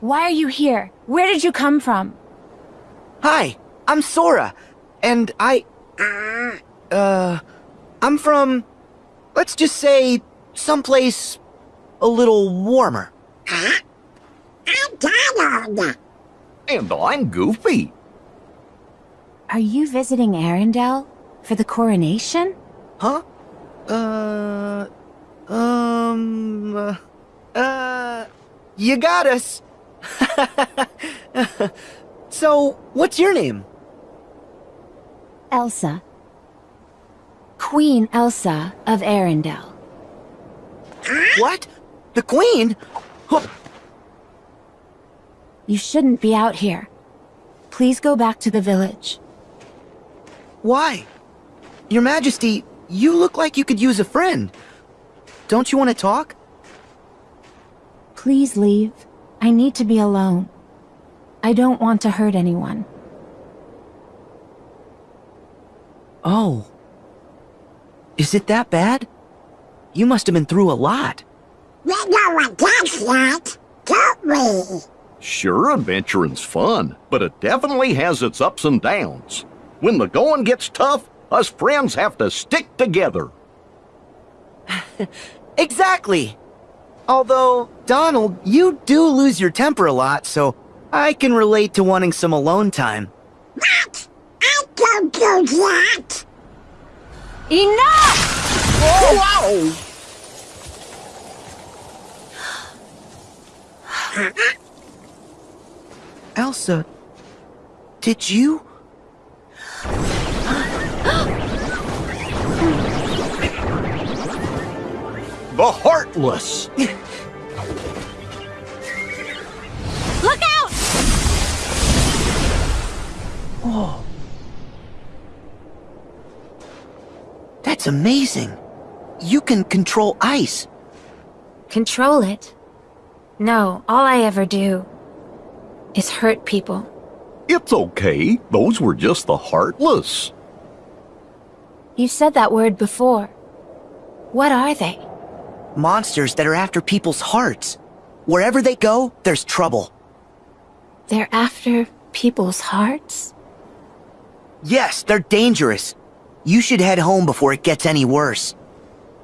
Why are you here? Where did you come from? Hi, I'm Sora, and I. Uh. I'm from. Let's just say. someplace. a little warmer. I'm Donald. And I'm Goofy. Are you visiting Arendelle? For the coronation? Huh? Uh. Um. Uh you got us. so, what's your name? Elsa. Queen Elsa of Arendelle. What? The Queen? You shouldn't be out here. Please go back to the village. Why? Your Majesty, you look like you could use a friend. Don't you want to talk? Please leave. I need to be alone. I don't want to hurt anyone. Oh. Is it that bad? You must have been through a lot. We know what that's like, don't we? Sure, adventuring's fun, but it definitely has its ups and downs. When the going gets tough, us friends have to stick together. exactly. Although, Donald, you do lose your temper a lot, so I can relate to wanting some alone time. What? I don't do that. Enough! Oh, Whoa! Elsa, did you? The Heartless! Look out! Oh. That's amazing. You can control ice. Control it? No, all I ever do is hurt people. It's okay. Those were just the Heartless. You said that word before. What are they? Monsters that are after people's hearts. Wherever they go, there's trouble. They're after people's hearts? Yes, they're dangerous. You should head home before it gets any worse.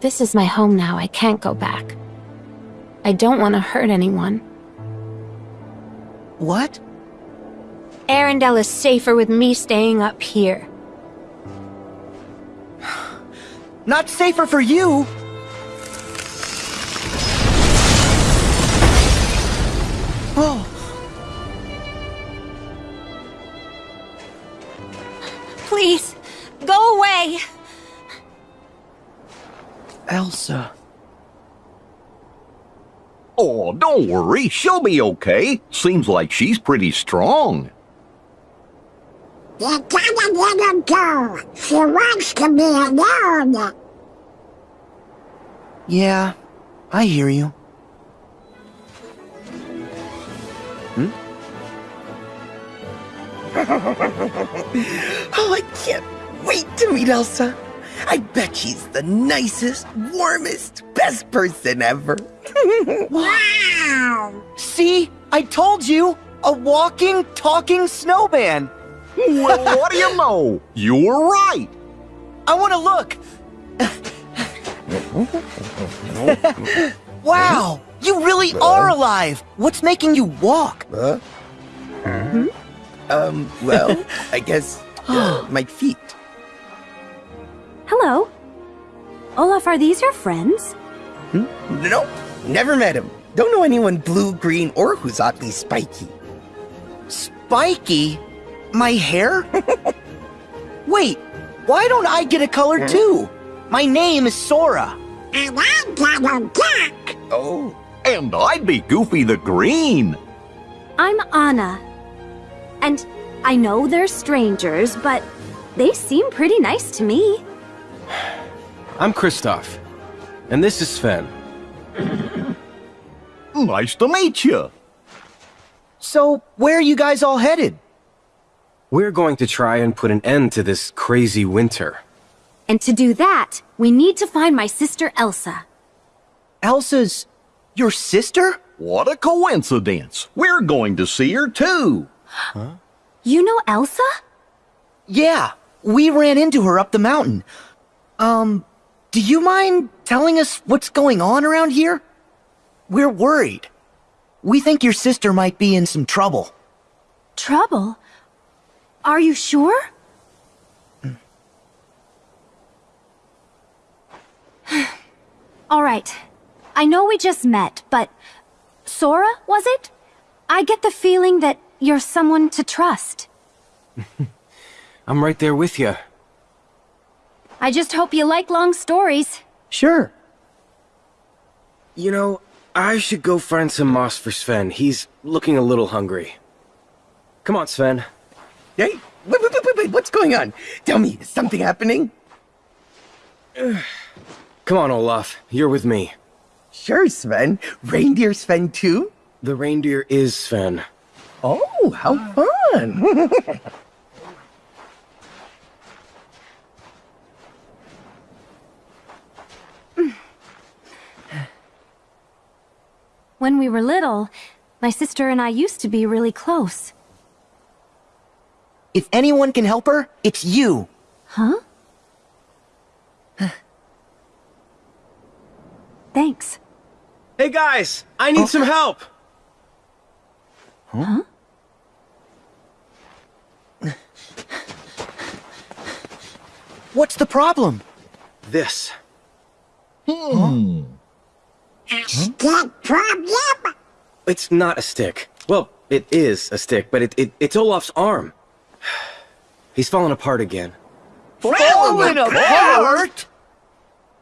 This is my home now. I can't go back. I don't want to hurt anyone. What? Arendelle is safer with me staying up here. Not safer for you! Elsa. Oh, don't worry. She'll be okay. Seems like she's pretty strong. You gotta let her go. She wants to be alone. Yeah, I hear you. Hmm? oh, I can't wait to meet Elsa. I bet she's the nicest, warmest, best person ever. wow! See? I told you! A walking, talking snowman! well, what do you know? You were right! I want to look! wow! You really are alive! What's making you walk? Huh? Hmm? Um, well, I guess uh, my feet. Hello. Olaf, are these your friends? Hmm? Nope, never met him. Don't know anyone blue, green, or who's oddly spiky. Spiky? My hair? Wait, why don't I get a color too? My name is Sora. And I'm Donald Duck. Oh. And I'd be Goofy the Green. I'm Anna. And I know they're strangers, but they seem pretty nice to me. I'm Kristoff. And this is Sven. nice to meet you. So, where are you guys all headed? We're going to try and put an end to this crazy winter. And to do that, we need to find my sister Elsa. Elsa's... your sister? What a coincidence. We're going to see her too. You know Elsa? Yeah, we ran into her up the mountain. Um, do you mind telling us what's going on around here? We're worried. We think your sister might be in some trouble. Trouble? Are you sure? All right. I know we just met, but Sora, was it? I get the feeling that you're someone to trust. I'm right there with you. I just hope you like long stories. Sure. You know, I should go find some moss for Sven. He's looking a little hungry. Come on, Sven. Hey, wait, wait, wait, wait, wait, what's going on? Tell me, is something happening? Come on, Olaf. You're with me. Sure, Sven. Reindeer Sven too? The reindeer is Sven. Oh, how fun! When we were little, my sister and I used to be really close. If anyone can help her, it's you. Huh? Thanks. Hey guys, I need some help. Huh? What's the problem? This. Hmm. Hmm. Stick problem? It's not a stick. Well, it is a stick, but it, it it's Olaf's arm. He's falling apart again. Falling apart?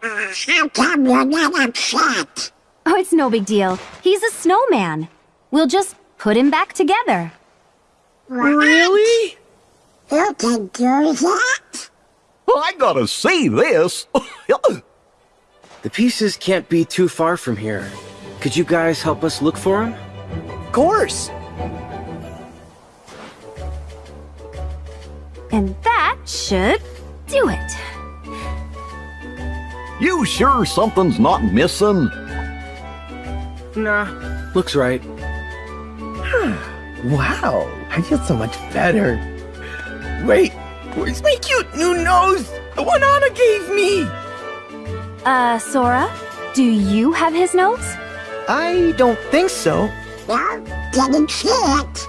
How come you're not upset? Oh, it's no big deal. He's a snowman. We'll just put him back together. Really? You can do that? I gotta see this. The pieces can't be too far from here. Could you guys help us look for them? Of course. And that should do it. you sure something's not missing? Nah, looks right. wow, I feel so much better. Wait, where's my cute new nose? The one Anna gave me! Uh, Sora, do you have his notes? I don't think so. No, didn't see it.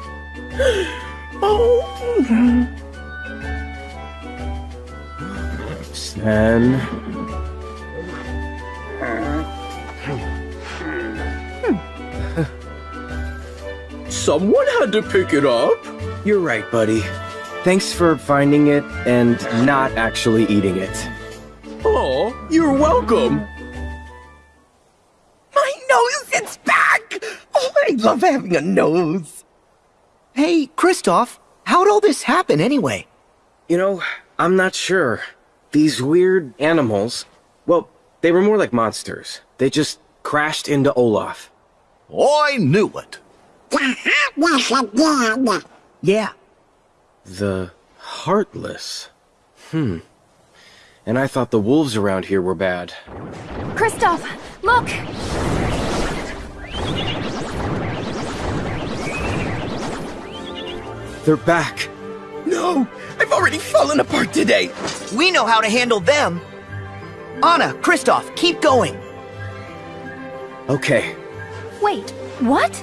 Oh, Sven. someone had to pick it up. You're right, buddy. Thanks for finding it and not actually eating it. Oh, you're welcome. My nose, it's back! Oh, I love having a nose. Hey, Kristoff, how'd all this happen anyway? You know, I'm not sure. These weird animals, well, they were more like monsters. They just crashed into Olaf. I knew it. The heartless again. Yeah, The Heartless. Hmm. And I thought the wolves around here were bad. Kristoff, look! They're back. No, I've already fallen apart today. we know how to handle them. Anna, Kristoff, keep going. Okay. Wait, what?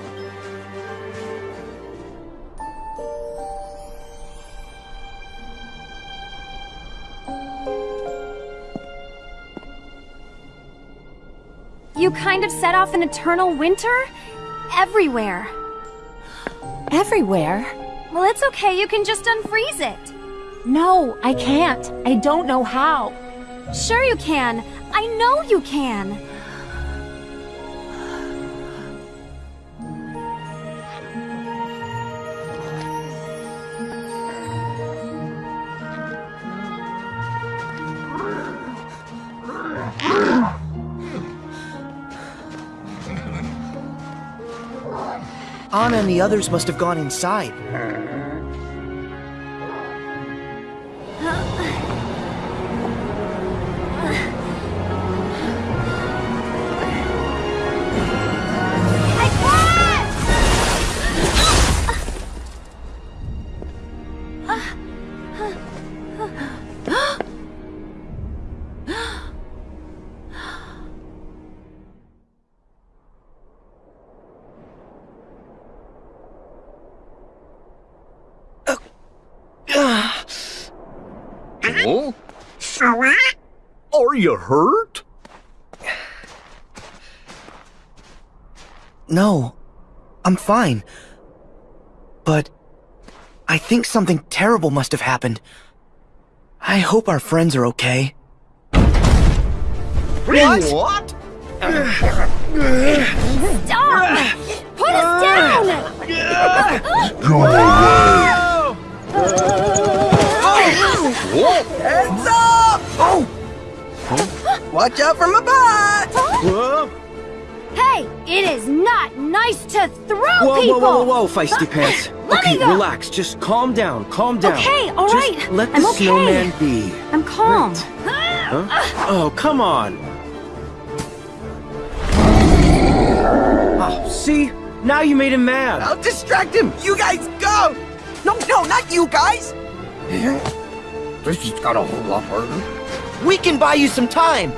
You kind of set off an eternal winter? Everywhere. Everywhere. Well, it's okay, you can just unfreeze it. No, I can't. I don't know how. Sure you can. I know you can. Anna and the others must have gone inside. Huh? Sora? Are you hurt? No, I'm fine. But I think something terrible must have happened. I hope our friends are okay. What? What? Stop! Put us down! Heads up! Oh! Watch out for my butt! Whoa, Hey, it is not nice to throw whoa, people! whoa, whoa, whoa, whoa, feisty pants. Let me okay, go. relax. Just calm down. Calm down. Okay, all right. Just. Let the I'm okay. snowman be. I'm calm. Huh? Oh, come on. Oh, see? Now you made him mad. I'll distract him! You guys go! No, no, not you guys! Eh? This just got a whole lot harder. We can buy you some time.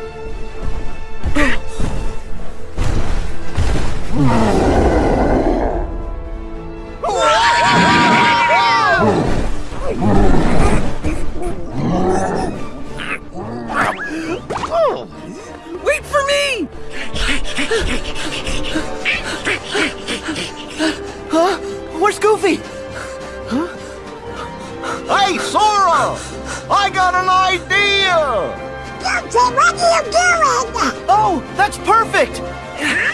Wait for me! Huh? Where's Goofy? Hey, Sora! I got an idea! Goofy, what are you doing? Oh, that's perfect! Hey!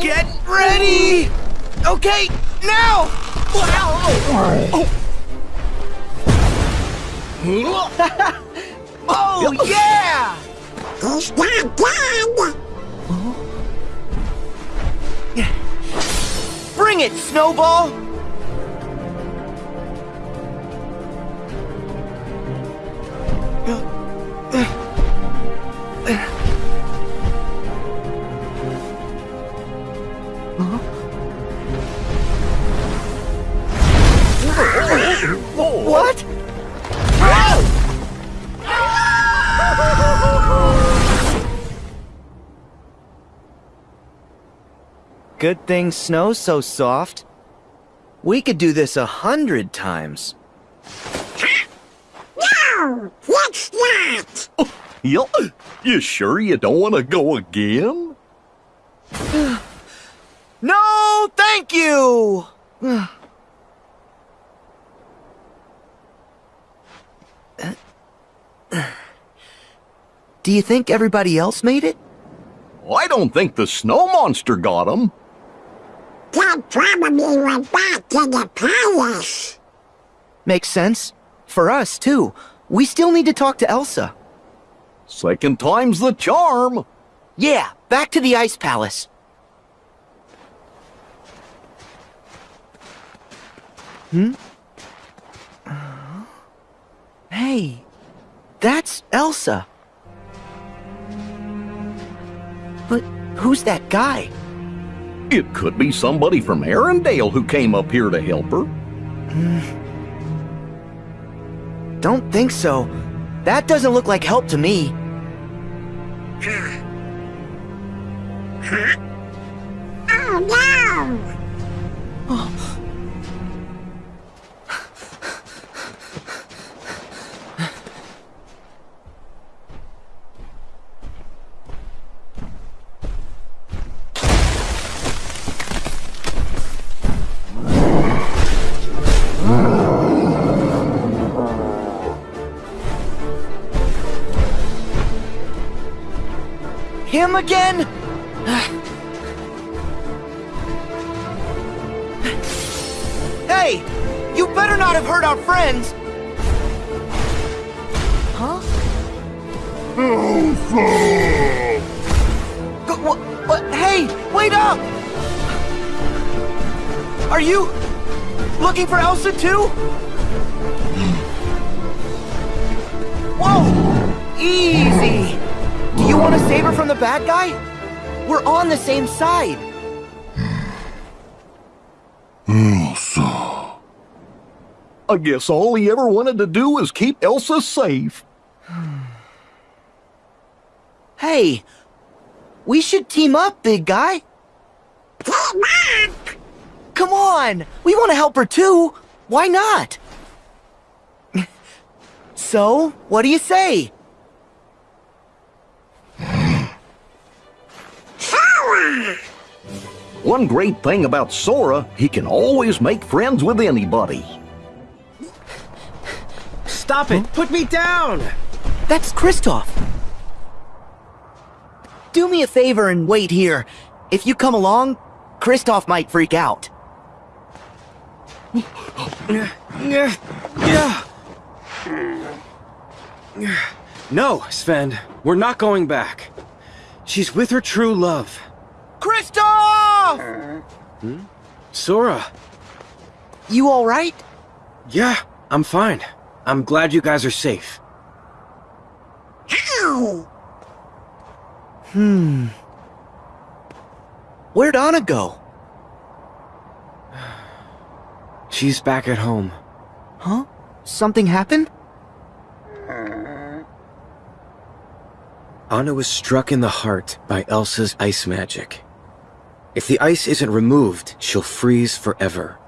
Get ready! Okay, now! Oh, oh. Oh, yeah! He's not dead! Bring it, Snowball! What? Good thing snow's so soft. We could do this a hundred times. No! Let's not! You, you sure you don't want to go again? No, thank you! Do you think everybody else made it? I don't think the snow monster got him. Dad probably went back to the palace. Makes sense. For us, too. We still need to talk to Elsa. Second time's the charm. Yeah, back to the Ice Palace. Hmm? Hey, that's Elsa. But who's that guy? It could be somebody from Arendelle who came up here to help her. Don't think so. That doesn't look like help to me. Oh no! Oh. Him again? hey! You better not have hurt our friends! Huh? Go- What? What? Hey! Wait up! Are you looking for Elsa too? Whoa! Easy! Do you want to save her from the bad guy? We're on the same side. Elsa. I guess all he ever wanted to do was keep Elsa safe. Hey, we should team up, big guy. Team up! Come on, we want to help her too. Why not? so, what do you say? One great thing about Sora, he can always make friends with anybody. Stop it! Put me down! That's Kristoff. Do me a favor and wait here. If you come along, Kristoff might freak out. No, Sven, we're not going back. She's with her true love. Kristoff! Hmm? Sora. You alright? Yeah, I'm fine. I'm glad you guys are safe. How? Hmm. Where'd Anna go? She's back at home. Huh? Something happened? Anna was struck in the heart by Elsa's ice magic. If the ice isn't removed, she'll freeze forever.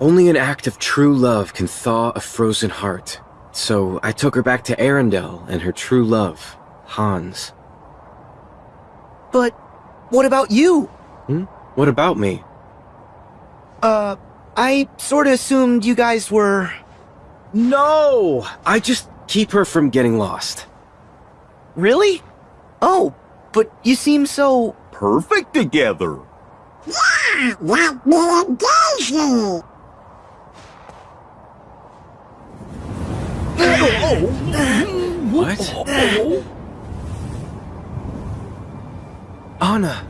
Only an act of true love can thaw a frozen heart. So I took her back to Arendelle and her true love, Hans. But what about you? Hmm? What about me? Uh, I sorta assumed you guys were. No! I just keep her from getting lost. Really? Oh, but you seem so. Perfect together. Yeah, like me and Daisy! What? Anna!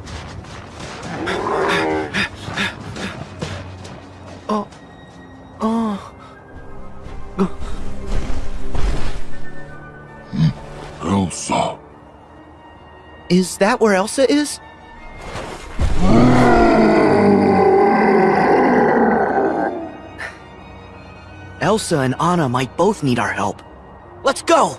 Oh. Oh. Elsa. Is that where Elsa is? Elsa and Anna might both need our help. Let's go!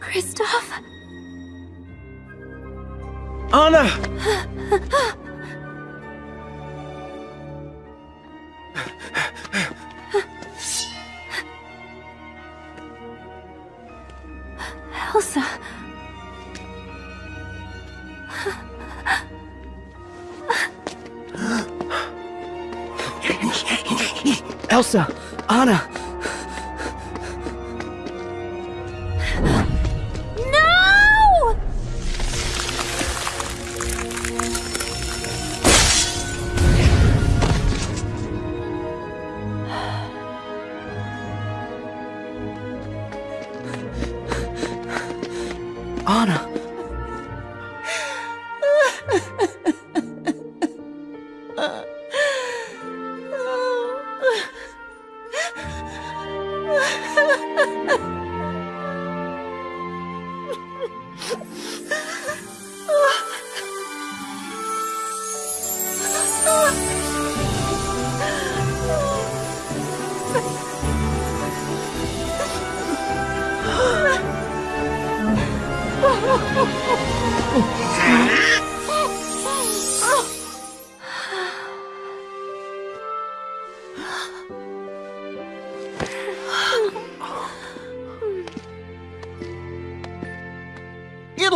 Kristoff? Anna! Elsa! Anna!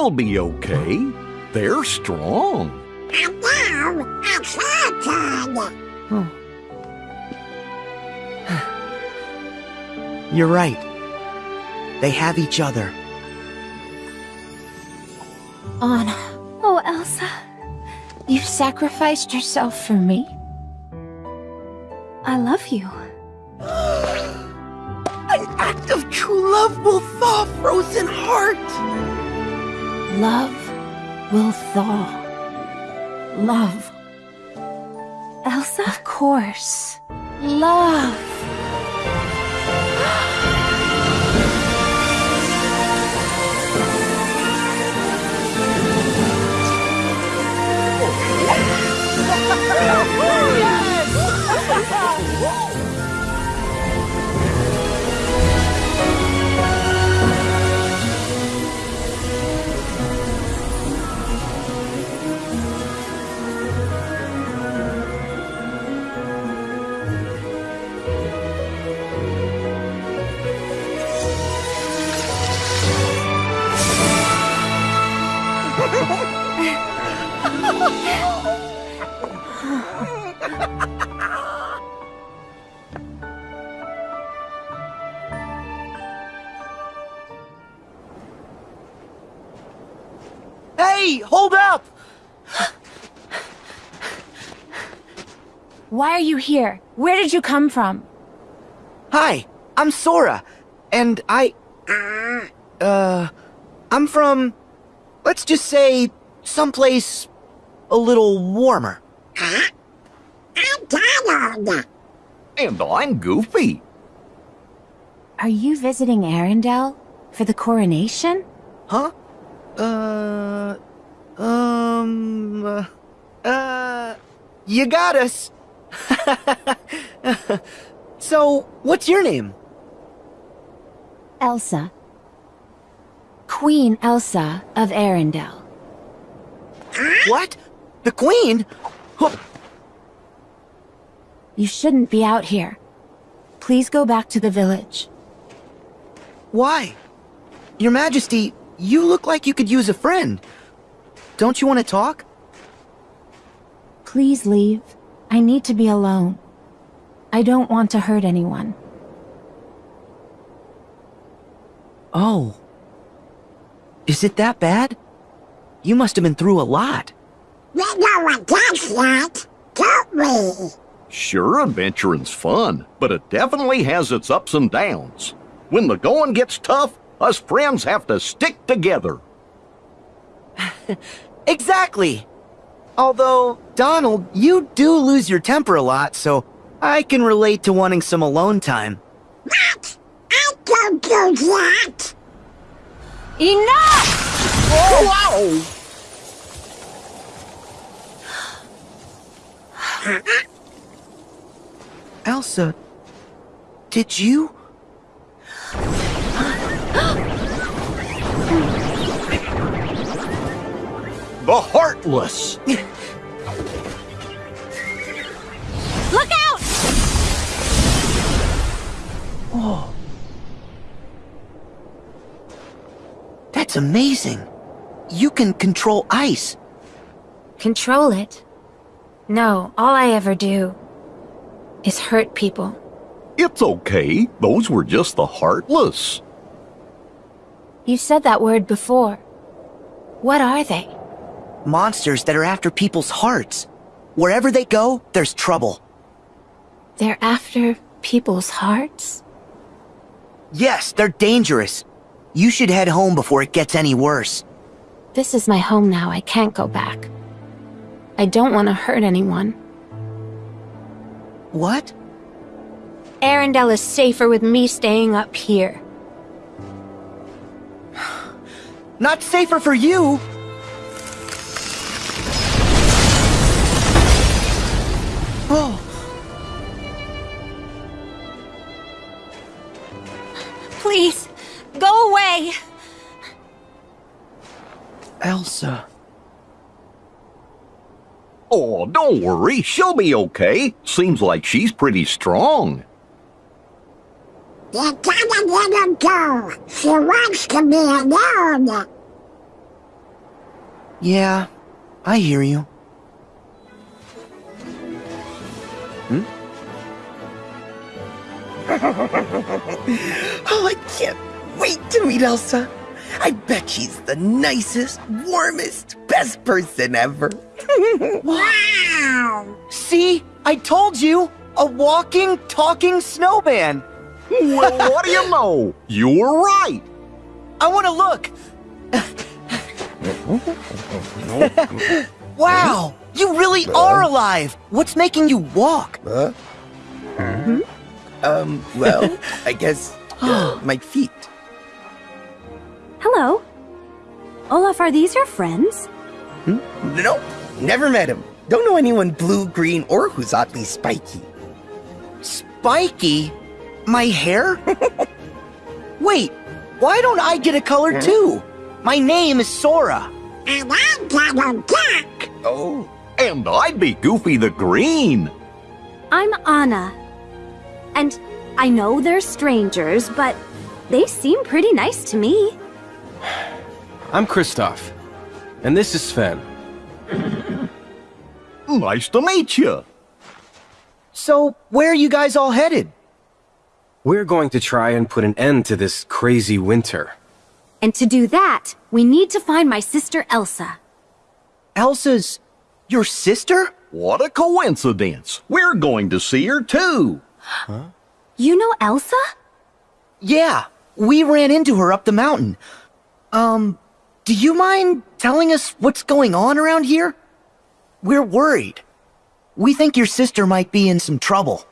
It'll be okay. They're strong. And now, it's our turn! Hmm. You're right. They have each other. Anna, Oh, Elsa. You've sacrificed yourself for me? Why are you here? Where did you come from? Hi, I'm Sora, and I. Uh. I'm from. Let's just say. someplace. a little warmer. I'm Donald. And I'm Goofy. Are you visiting Arendelle? For the coronation? Huh? Uh. Um. Uh. uh you got us. so, what's your name? Elsa. Queen Elsa of Arendelle. What? The Queen? Huh, You shouldn't be out here. Please go back to the village. Why? Your Majesty, you look like you could use a friend. Don't you want to talk? Please leave. I need to be alone. I don't want to hurt anyone. Oh. Is it that bad? You must have been through a lot. We know what that's like, don't we? Sure, adventuring's fun, but it definitely has its ups and downs. When the going gets tough, us friends have to stick together. Exactly. Although, Donald, you do lose your temper a lot, so I can relate to wanting some alone time. What? I don't do that. Enough! Wow! Elsa, did you? The Heartless! Look out! Oh. That's amazing. You can control ice. Control it? No, all I ever do is hurt people. It's okay, those were just the Heartless. You said that word before. What are they? Monsters that are after people's hearts. Wherever they go, there's trouble. They're after people's hearts? Yes, they're dangerous. You should head home before it gets any worse. This is my home now. I can't go back. I don't want to hurt anyone. What? Arendelle is safer with me staying up here. Not safer for you! Elsa. Oh, don't worry, she'll be okay. Seems like she's pretty strong. You gotta let her go. She wants to be alone. Yeah, I hear you. Hmm? Oh, I can't wait to meet Elsa. I bet she's the nicest, warmest, best person ever. Wow. See? I told you! A walking, talking snowman! Well, what do you know? You were right. I want to look! wow! You really are alive! What's making you walk? Um, well, I guess uh, my feet. Hello. Olaf, are these your friends? Hmm? Nope, never met him. Don't know anyone blue, green, or who's oddly spiky. Spiky? My hair? Wait, why don't I get a color too? My name is Sora. And I'm Donald Duck. Oh, And I'd be Goofy the Green. I'm Anna. And I know they're strangers, but they seem pretty nice to me. I'm Kristoff. And this is Sven. Nice to meet you. So, where are you guys all headed? We're going to try and put an end to this crazy winter. And to do that, we need to find my sister Elsa. Elsa's your sister? What a coincidence. We're going to see her too. You know Elsa? Yeah, we ran into her up the mountain. Um, do you mind telling us what's going on around here? We're worried. We think your sister might be in some trouble.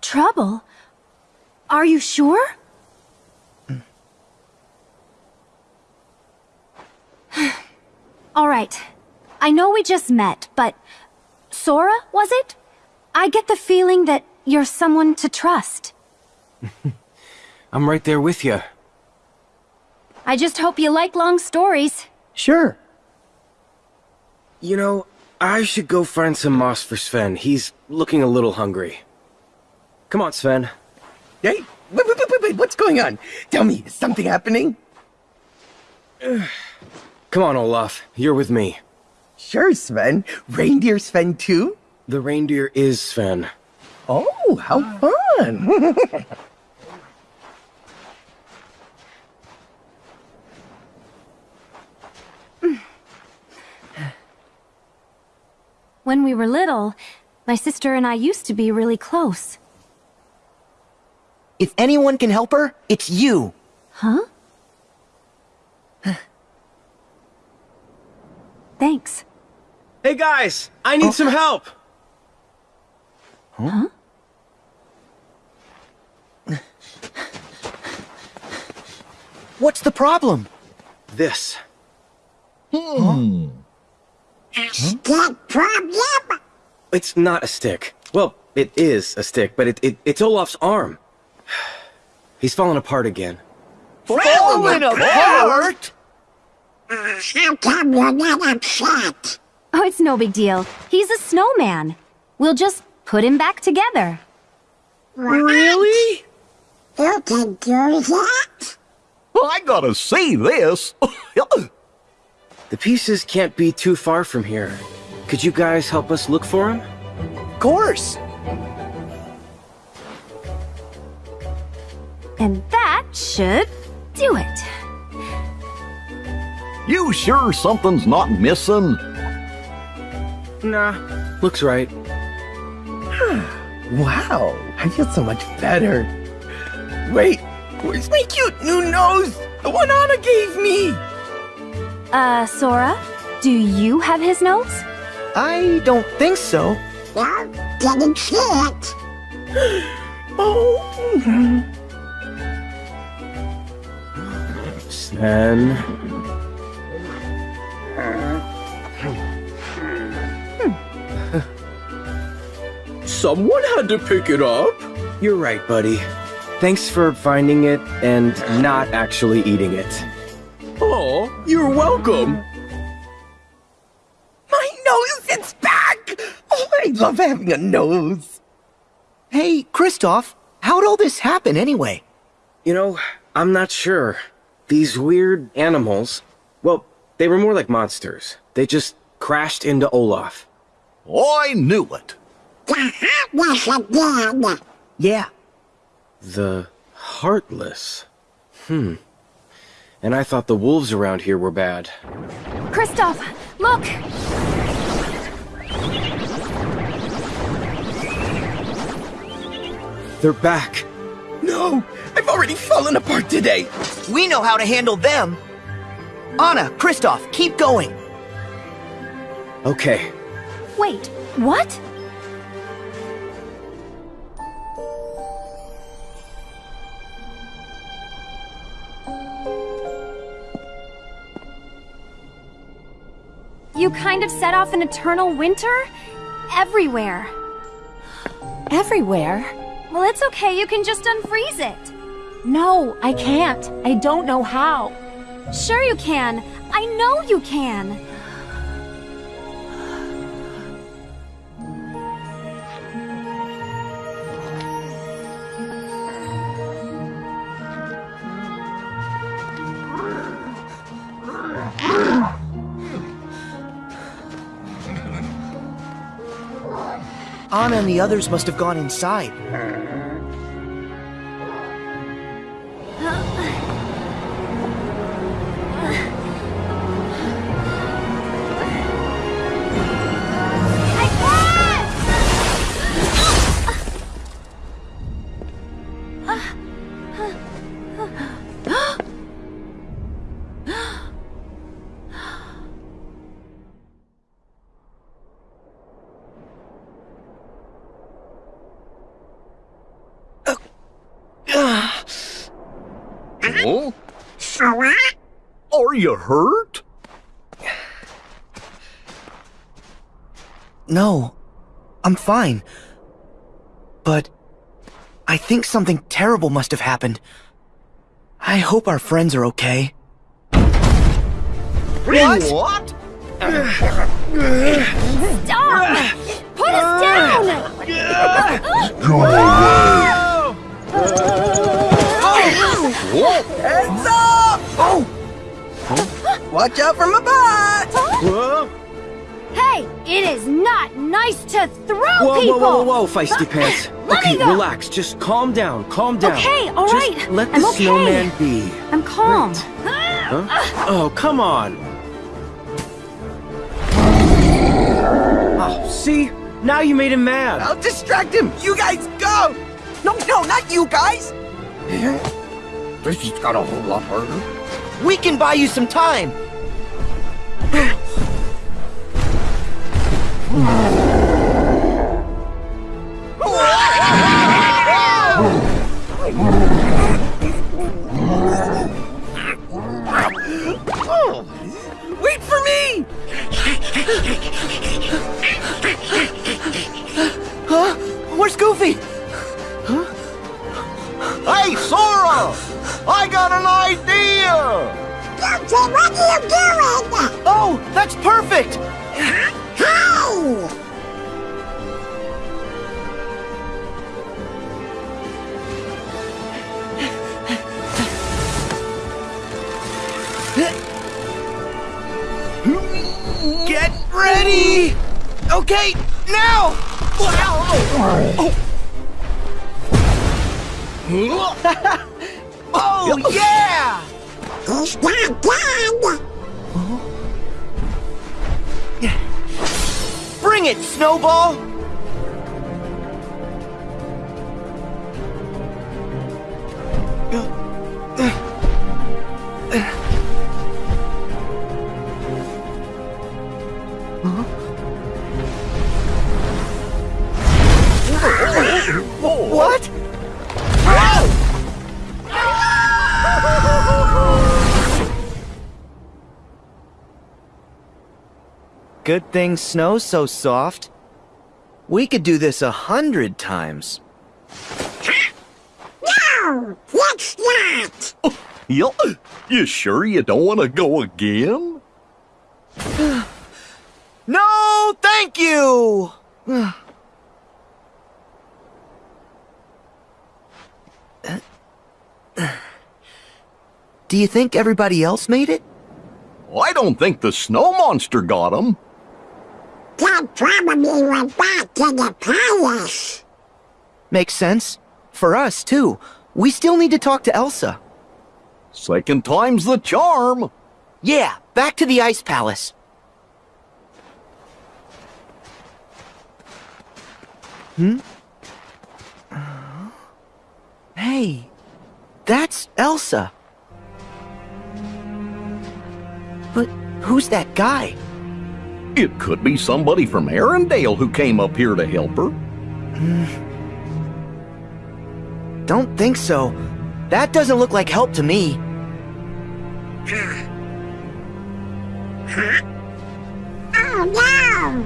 Trouble? Are you sure? All right. I know we just met, but Sora, was it? I get the feeling that you're someone to trust. I'm right there with you. I just hope you like long stories. Sure. You know, I should go find some moss for Sven. He's looking a little hungry. Come on, Sven. Hey, wait, wait, wait, wait, wait, what's going on? Tell me, is something happening? Come on, Olaf. You're with me. Sure, Sven. Reindeer Sven too? The reindeer is Sven. Oh, how fun! When we were little, my sister and I used to be really close. If anyone can help her, it's you. Huh? Thanks. Hey guys, I need oh. some help. Huh? What's the problem? This. Hmm. Hmm. A stick problem? It's not a stick. Well, it is a stick, but it, it it's Olaf's arm. He's falling apart again. Falling apart? Uh, how come you're not upset? Oh, it's no big deal. He's a snowman. We'll just put him back together. Really? You can do that? I gotta see this. The pieces can't be too far from here. Could you guys help us look for him? Of course. And that should do it. you sure something's not missing? Nah, looks right. wow, I feel so much better. Wait, where's my cute new nose? The one Anna gave me! Uh, Sora? Do you have his notes? I don't think so. No, didn't see it. Oh, Sven. Someone had to pick it up. You're right, buddy. Thanks for finding it and not actually eating it. You're welcome. my nose, it's back! Oh, I love having a nose. Hey, Kristoff, how'd all this happen anyway? You know, I'm not sure. These weird animals, well, they were more like monsters. They just crashed into Olaf. I knew it. The heartless again. Yeah, The Heartless. Hmm. And I thought the wolves around here were bad. Kristoff, look! They're back. No, I've already fallen apart today. we know how to handle them. Anna, Kristoff, keep going. Okay. Wait, what? You kind of set off an eternal winter? Everywhere. Everywhere? Well, it's okay, you can just unfreeze it. No, I can't. I don't know how. Sure you can. I know you can. Anna and the others must have gone inside. Are you hurt? No, I'm fine. But I think something terrible must have happened. I hope our friends are okay. What? What? Stop! Put us down! Go away! Heads up! Oh! Watch out for my butt! Whoa, Hey, it is not nice to throw whoa, people! whoa, whoa, whoa, whoa, feisty pants. Let me Okay, go. relax. Just calm down. Calm down. Okay, all Just right. Let the I'm okay. snowman be. I'm calm. Huh? Oh, come on. Oh, see? Now you made him mad. I'll distract him! You guys go! No, no, not you guys! Yeah. This has got a whole lot harder. We can buy you some time. Hey, Sora! I got an idea! Goofy, what are you doing? Oh, that's perfect! Hey! Get ready! Okay, now! oh, yeah! He's not dead! Bring it, Snowball! What? Good thing snow's so soft. We could do this a hundred times. No! Let's not! You, you sure you don't want to go again? No, thank you! Do you think everybody else made it? I don't think the snow monster got him. Dad probably went back to the palace. Makes sense. For us, too. We still need to talk to Elsa. Second time's the charm. Yeah, back to the Ice Palace. Hmm? Uh, Hey, that's Elsa. But who's that guy? It could be somebody from Arendelle who came up here to help her. Don't think so. That doesn't look like help to me. Oh no!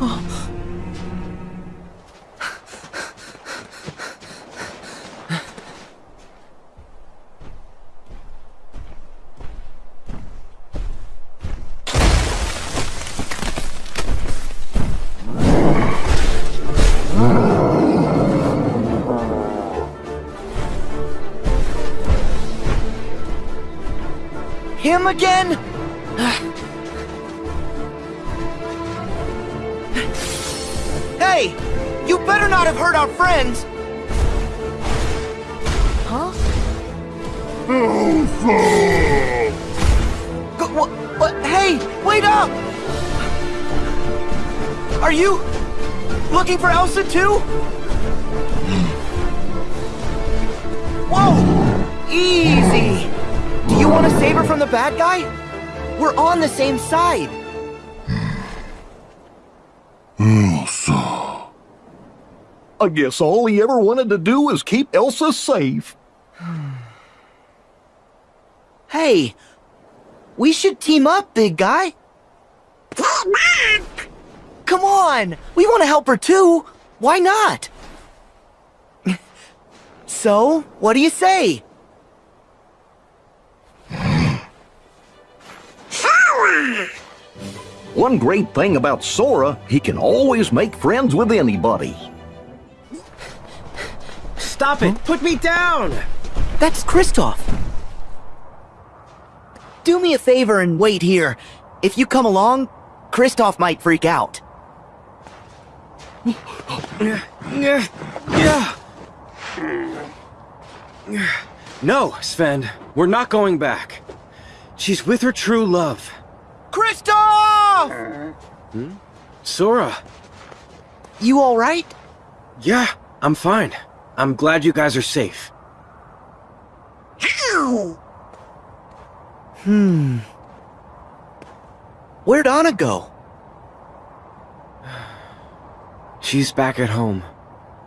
Oh. Him again? hey! You better not have hurt our friends! Huh? Go, what, what? Hey! Wait up! Are you looking for Elsa too? Save her from the bad guy? We're on the same side. Elsa. I guess all he ever wanted to do was keep Elsa safe. Hey, we should team up, big guy. Team up! Come on, we want to help her too. Why not? so, what do you say? One great thing about Sora, he can always make friends with anybody. Stop it! Put me down! That's Kristoff. Do me a favor and wait here. If you come along, Kristoff might freak out. No, Sven, we're not going back. She's with her true love. Kristoff! Sora. You alright? Yeah, I'm fine. I'm glad you guys are safe. Ow! Hmm. Where'd Anna go? She's back at home.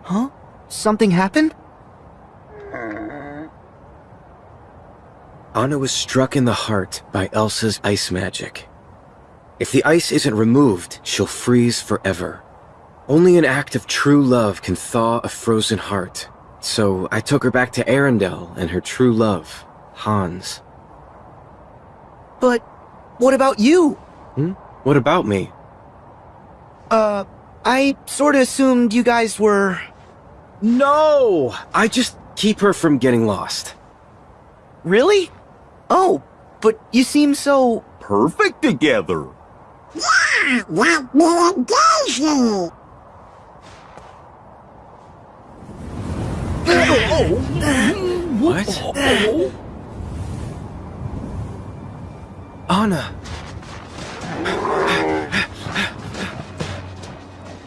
Huh? Something happened? Anna was struck in the heart by Elsa's ice magic. If the ice isn't removed, she'll freeze forever. Only an act of true love can thaw a frozen heart. So I took her back to Arendelle and her true love, Hans. But what about you? Hmm? What about me? Uh, I sorta assumed you guys were. No! I just keep her from getting lost. Really? Oh, but you seem so. Perfect together. Yeah, like me and Daisy! What? Anna!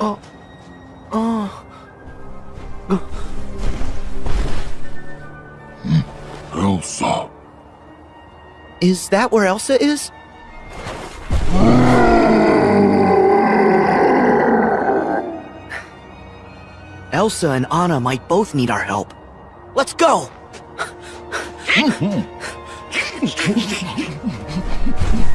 Oh. Oh. Elsa. Is that where Elsa is? Elsa and Anna might both need our help. Let's go!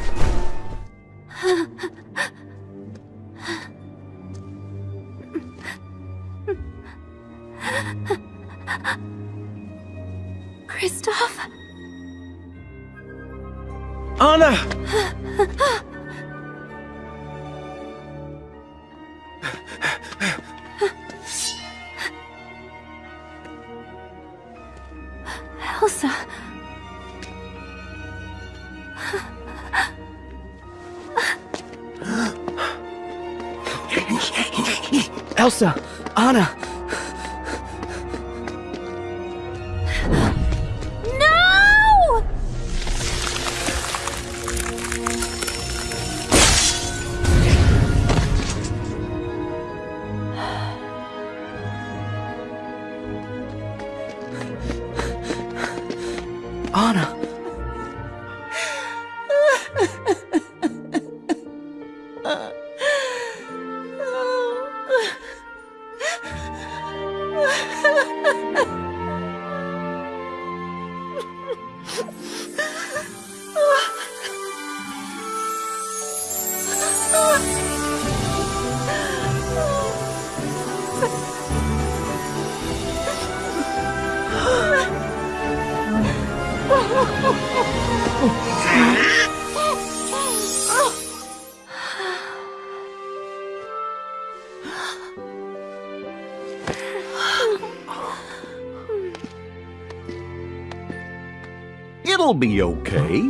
It'll be okay.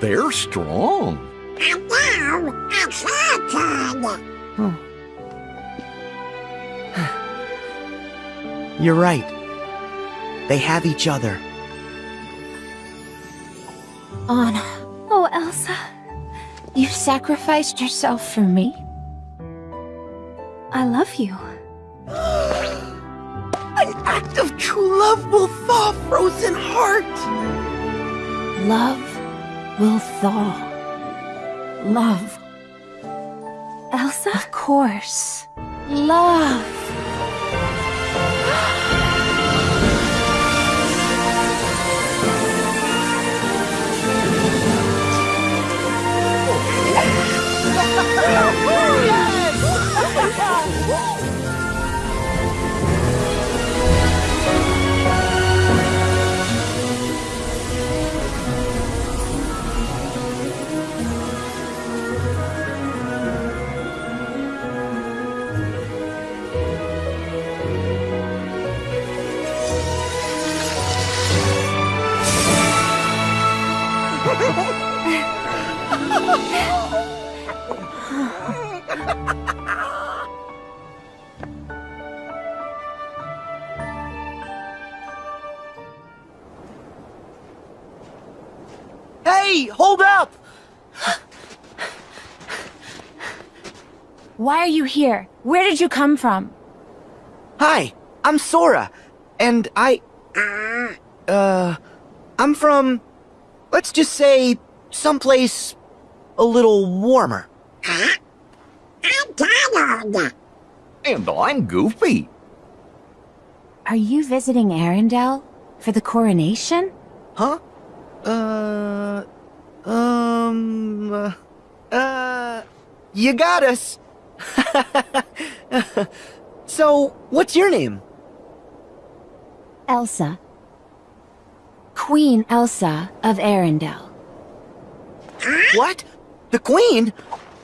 They're strong. And now, it's your turn! You're right. They have each other. Anna, Oh, Elsa. you sacrificed yourself for me? Here? Where did you come from? Hi, I'm Sora, and I. Uh. I'm from. Let's just say. someplace. a little warmer. I'm Donald. And I'm Goofy. Are you visiting Arendelle? For the coronation? Huh? Uh. Um. Uh. uh you got us. so, what's your name? Elsa. Queen Elsa of Arendelle. What? The Queen?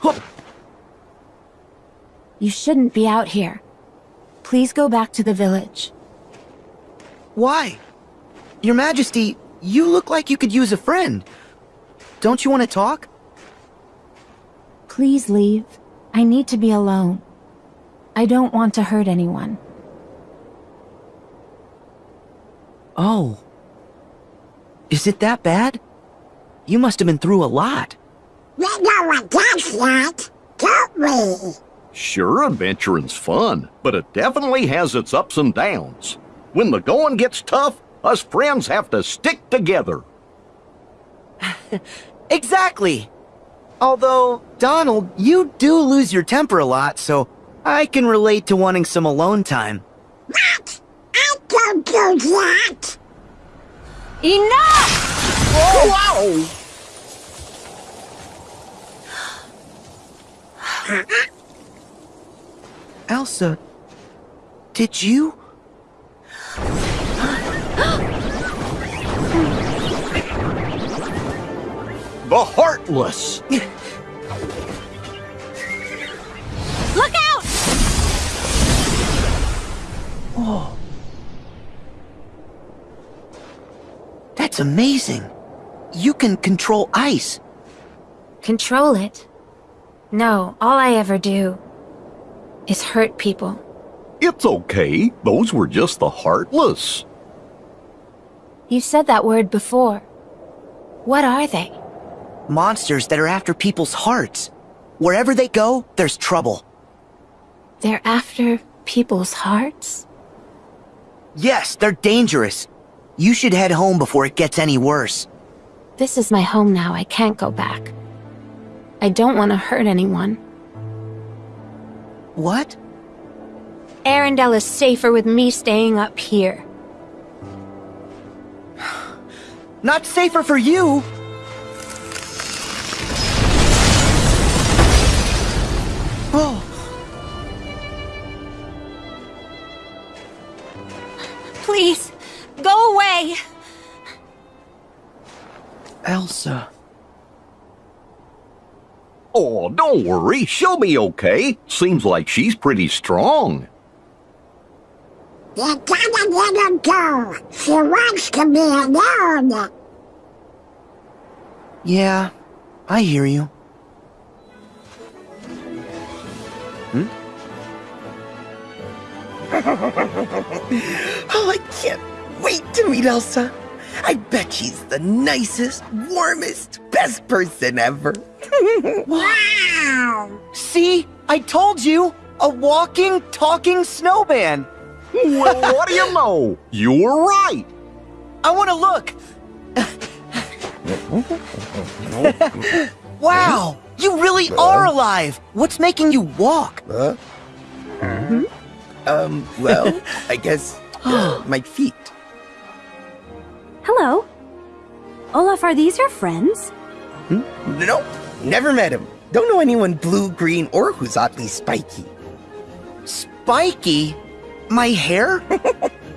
Huh, You shouldn't be out here. Please go back to the village. Why? Your Majesty, you look like you could use a friend. Don't you want to talk? Please leave. I need to be alone. I don't want to hurt anyone. Oh. Is it that bad? You must have been through a lot. We know what that's like, don't we? Sure, adventuring's fun, but it definitely has its ups and downs. When the going gets tough, us friends have to stick together. Exactly. Although, Donald, you do lose your temper a lot, so I can relate to wanting some alone time. What? I don't do that. Enough! Wow! Elsa, did you? The Heartless! Look out! Oh. That's amazing. You can control ice. Control it? No, all I ever do is hurt people. It's okay. Those were just the Heartless. You said that word before. What are they? Monsters that are after people's hearts. Wherever they go, there's trouble. They're after people's hearts? Yes, they're dangerous. You should head home before it gets any worse. This is my home now. I can't go back. I don't want to hurt anyone. What? Arendelle is safer with me staying up here. Not safer for you! Please, go away! Elsa. Oh, don't worry. She'll be okay. Seems like she's pretty strong. You gotta let her go. She wants to be alone. Yeah, I hear you. Oh, I can't wait to meet Elsa. I bet she's the nicest, warmest, best person ever. Wow. See? I told you! A walking, talking snowman! Well, what do you know? You were right. I want to look! Wow! You really are alive! What's making you walk? Huh? Hmm? Um, well, I guess uh, my feet. Hello. Olaf, are these your friends? Nope, never met him. Don't know anyone blue, green, or who's oddly spiky. Spiky? My hair?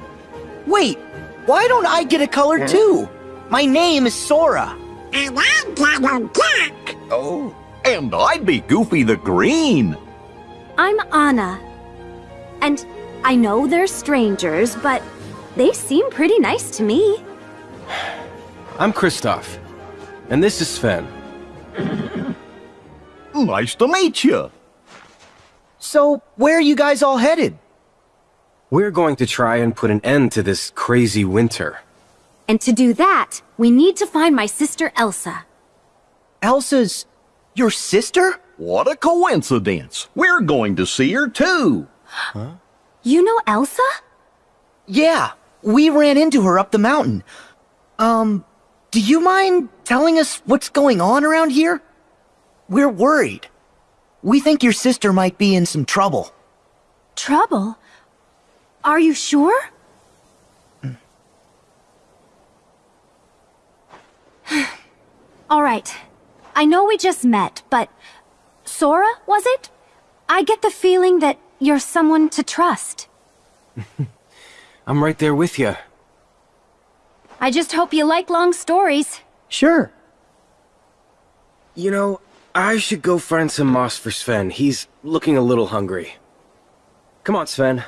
Wait, why don't I get a color too? My name is Sora. And I'm Donald Duck. Oh, And I'd be Goofy the Green. I'm Anna. And I know they're strangers, but they seem pretty nice to me. I'm Kristoff. And this is Sven. Nice to meet you. So, where are you guys all headed? We're going to try and put an end to this crazy winter. And to do that, we need to find my sister Elsa. Elsa's your sister? What a coincidence. We're going to see her too. You know Elsa? Yeah, we ran into her up the mountain. Um, do you mind telling us what's going on around here? We're worried. We think your sister might be in some trouble. Trouble? Are you sure? All right. I know we just met, but Sora, was it? I get the feeling that you're someone to trust. I'm right there with you. I just hope you like long stories. Sure. You know, I should go find some moss for Sven. He's looking a little hungry. Come on, Sven.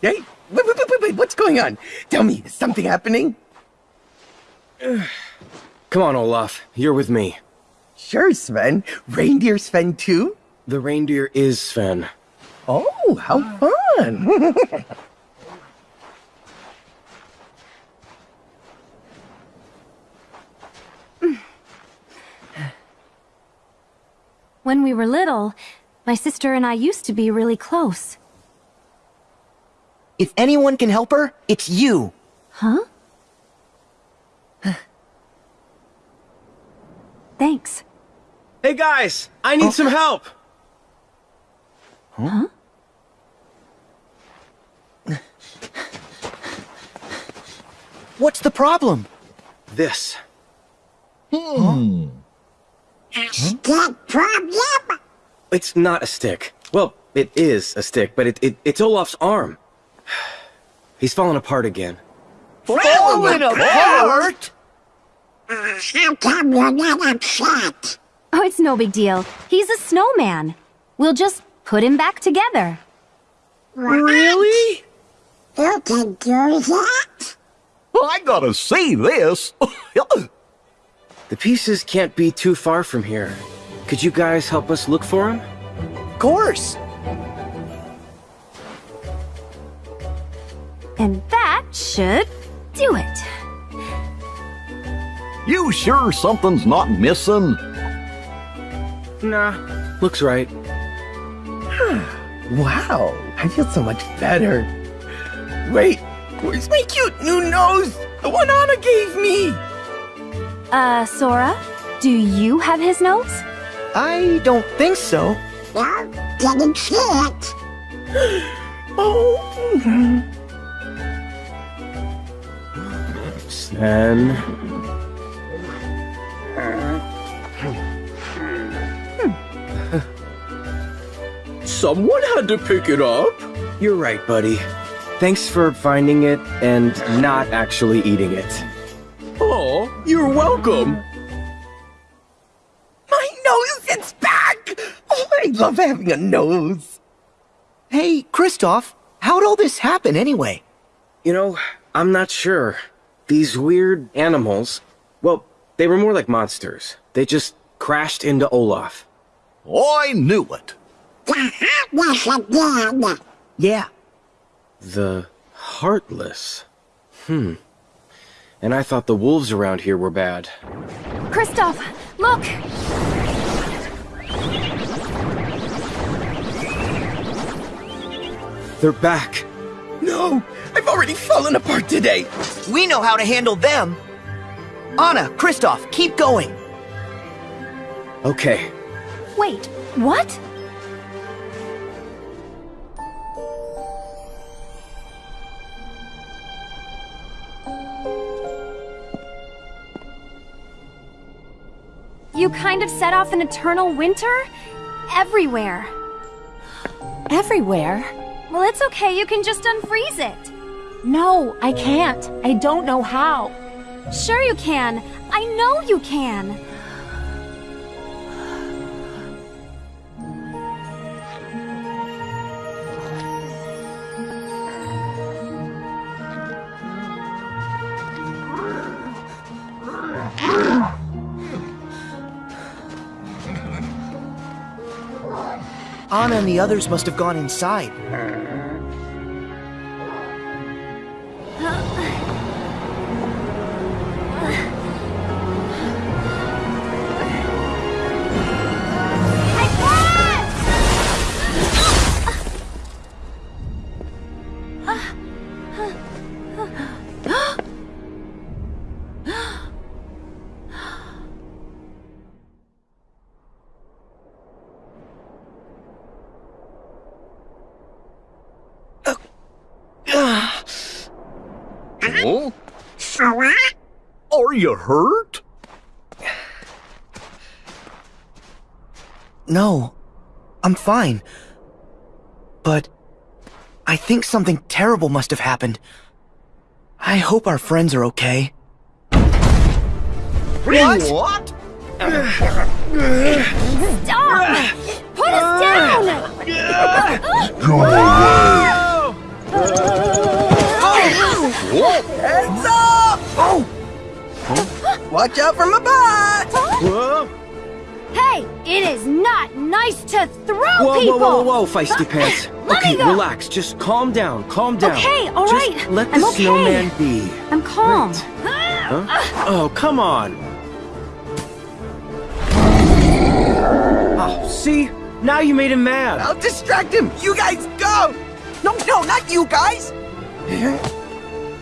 hey, wait, wait, wait, wait, wait, what's going on? Tell me, is something happening? Come on, Olaf. You're with me. Sure, Sven. Reindeer Sven too? The reindeer is Sven. Oh, how fun! When we were little, my sister and I used to be really close. If anyone can help her, it's you. Huh? Thanks. Hey guys, I need some help. Huh? What's the problem? This. A stick problem? It's not a stick. Well, it is a stick, but it, it it's Olaf's arm. He's fallen apart again. Falling apart? Uh, how come you're not upset? Oh, it's no big deal. He's a snowman. We'll just put him back together. Really? You can do that? I gotta see this. The pieces can't be too far from here. Could you guys help us look for him? Of course. And that should do it. you sure something's not missing? Nah, looks right. Wow, I feel so much better. Wait, where's my cute new nose? The one Anna gave me! Uh, Sora, do you have his nose? I don't think so. No, didn't see it. Oh, Sven. Someone had to pick it up. You're right, buddy. Thanks for finding it and not actually eating it. Oh, you're welcome. my nose is back! Oh, I love having a nose. Hey, Kristoff, how'd all this happen anyway? You know, I'm not sure. These weird animals, well, they were more like monsters. They just crashed into Olaf. I knew it. The heartless again. Yeah, The Heartless. Hmm. And I thought the wolves around here were bad. Kristoff, look! They're back. No, I've already fallen apart today. we know how to handle them. Anna, Kristoff, keep going. Okay, Wait, what? You kind of set off an eternal winter? Everywhere. Everywhere? Well, it's okay, you can just unfreeze it. No, I can't. I don't know how. Sure you can. I know you can. Anna and the others must have gone inside. You hurt? No, I'm fine. But I think something terrible must have happened. I hope our friends are okay. What? What? Stop! Put us down! Go away! Oh! Heads up! Oh! Watch out for my butt! Hey, it is not nice to throw Whoa, people! whoa, whoa, whoa, feisty pants. Let me okay, go. relax. Just calm down. Calm down. Okay, all Just right. let the I'm okay. snowman be. I'm calm. Huh? Oh, come on. Oh, see? Now you made him mad. I'll distract him! You guys go! No, no, not you guys! Eh?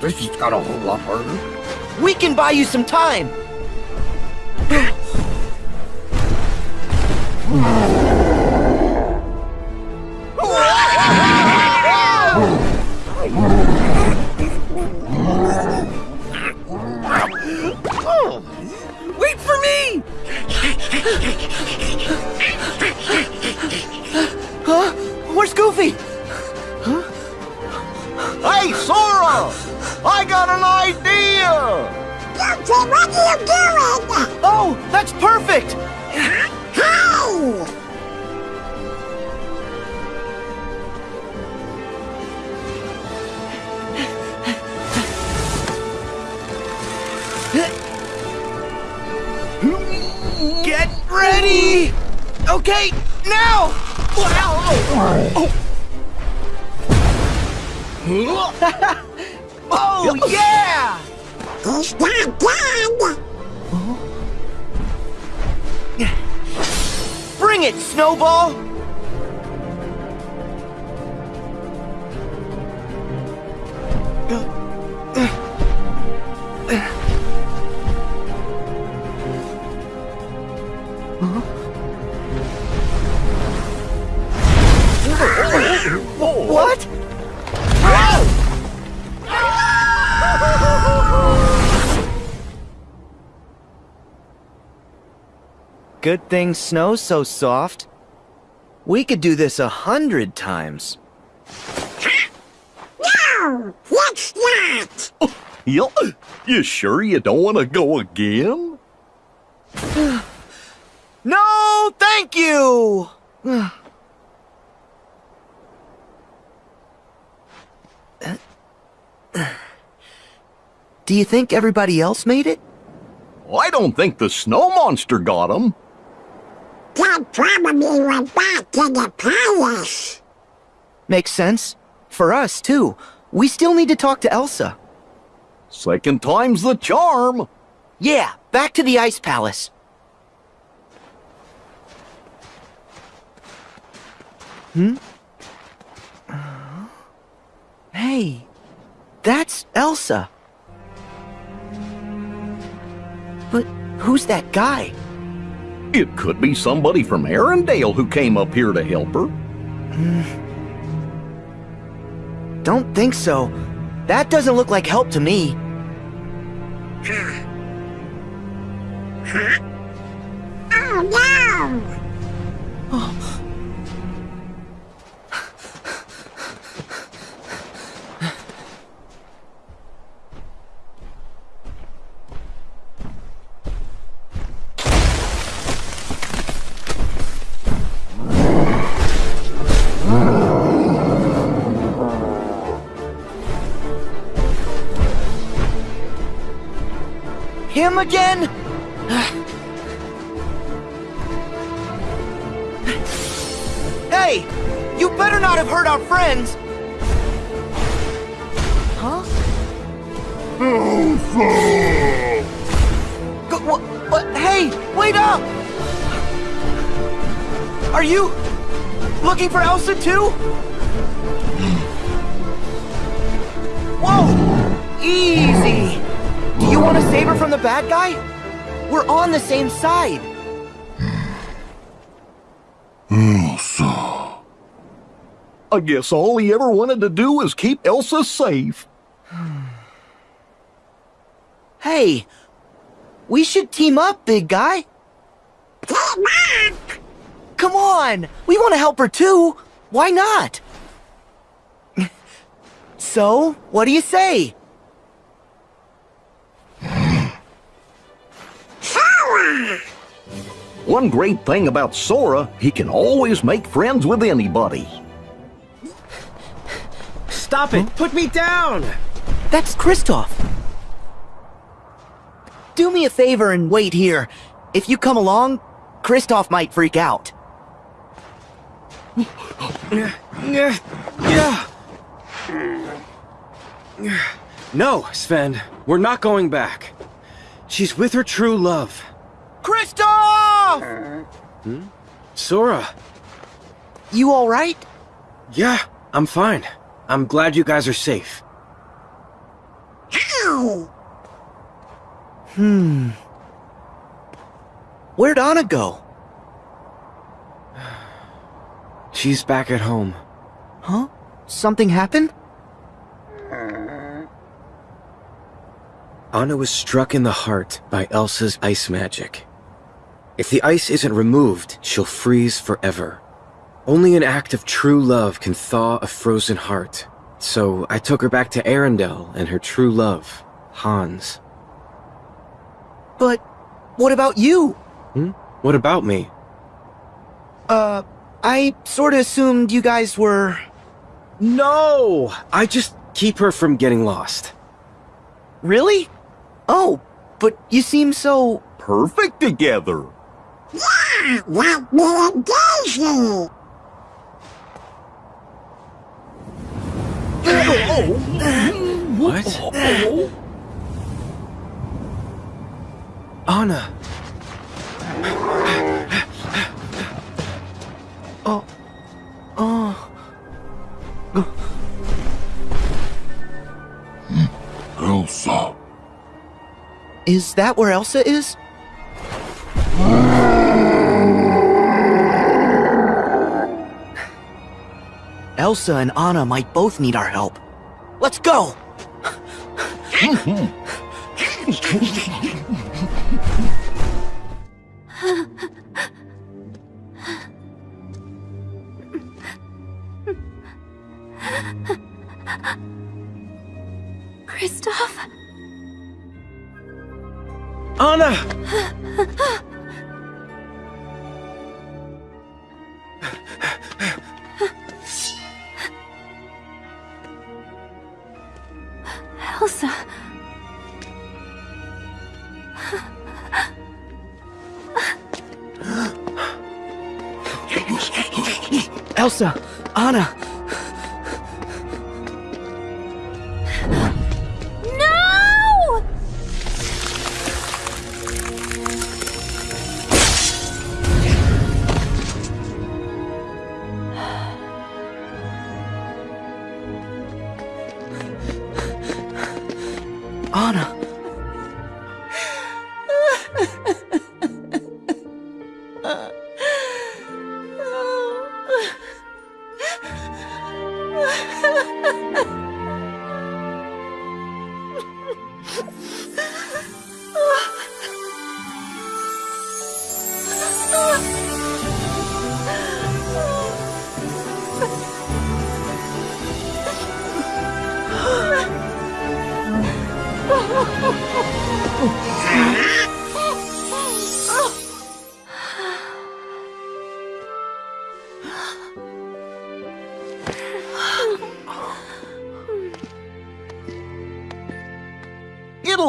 This just got a whole lot harder. We can buy you some time. Wait for me! Huh? Where's Goofy? Hey, Sora! I got an idea! Goofy, what are you doing? Oh, that's perfect! How? Get ready! Okay, now! Oh, Oh, yeah! He's not dead. Bring it, Snowball! Good thing snow's so soft. We could do this a hundred times. No, let's not. You, you sure you don't want to go again? No, thank you! Do you think everybody else made it? I don't think the snow monster got him. Dad probably went back to the palace. Makes sense. For us, too. We still need to talk to Elsa. Second time's the charm. Yeah, back to the Ice Palace. Hmm? Hey, that's Elsa. But who's that guy? It could be somebody from Arendelle who came up here to help her. Don't think so. That doesn't look like help to me. Oh no! Oh. Him again? hey! You better not have hurt our friends! Huh? Go, what, what? Hey! Wait up! Are you looking for Elsa too? Want to save her from the bad guy? We're on the same side. Elsa. I guess all he ever wanted to do was keep Elsa safe. Hey, we should team up, big guy. Team up! Come on, we want to help her too. Why not? So, what do you say? Sora! One great thing about Sora, he can always make friends with anybody. Stop it! Put me down! That's Kristoff. Do me a favor and wait here. If you come along, Kristoff might freak out. No, Sven, we're not going back. She's with her true love. Kristoff! Hmm? Sora. You alright? Yeah, I'm fine. I'm glad you guys are safe. Ow! Hmm. Where'd Anna go? She's back at home. Huh? Something happened? Anna was struck in the heart by Elsa's ice magic. If the ice isn't removed, she'll freeze forever. Only an act of true love can thaw a frozen heart. So I took her back to Arendelle and her true love, Hans. But what about you? Hmm? What about me? Uh, I sorta assumed you guys were. No! I just keep her from getting lost. Really? Oh, but you seem so. Perfect together. Yeah, like me and Daisy! What? Anna! Oh. Oh. Elsa. Is that where Elsa is? Elsa and Anna might both need our help. Let's go!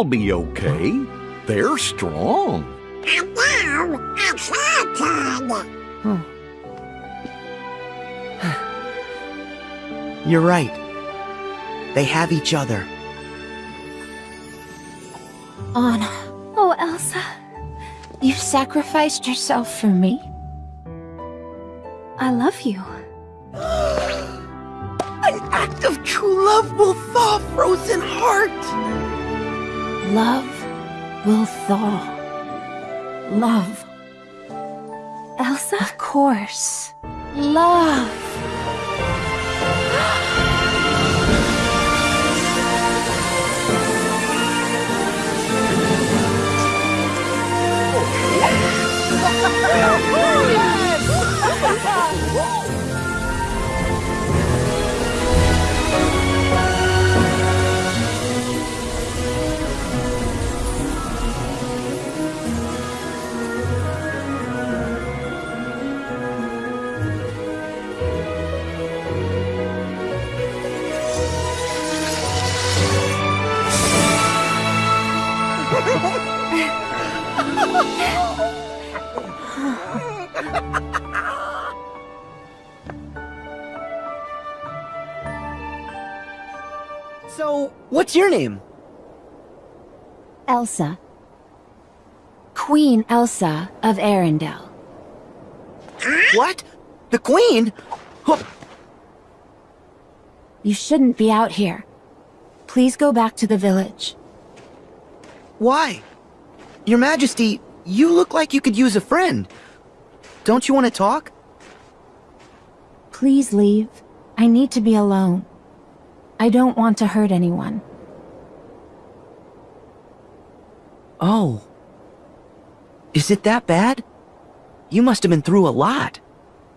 It'll be okay. They're strong. And now it's our turn. You're right. They have each other. Anna, Oh, Elsa. you sacrificed yourself for me. What's your name? Elsa. Queen Elsa of Arendelle. What? The Queen? Huh, You shouldn't be out here. Please go back to the village. Why? Your Majesty, you look like you could use a friend. Don't you want to talk? Please leave. I need to be alone. I don't want to hurt anyone. Oh. Is it that bad? You must have been through a lot.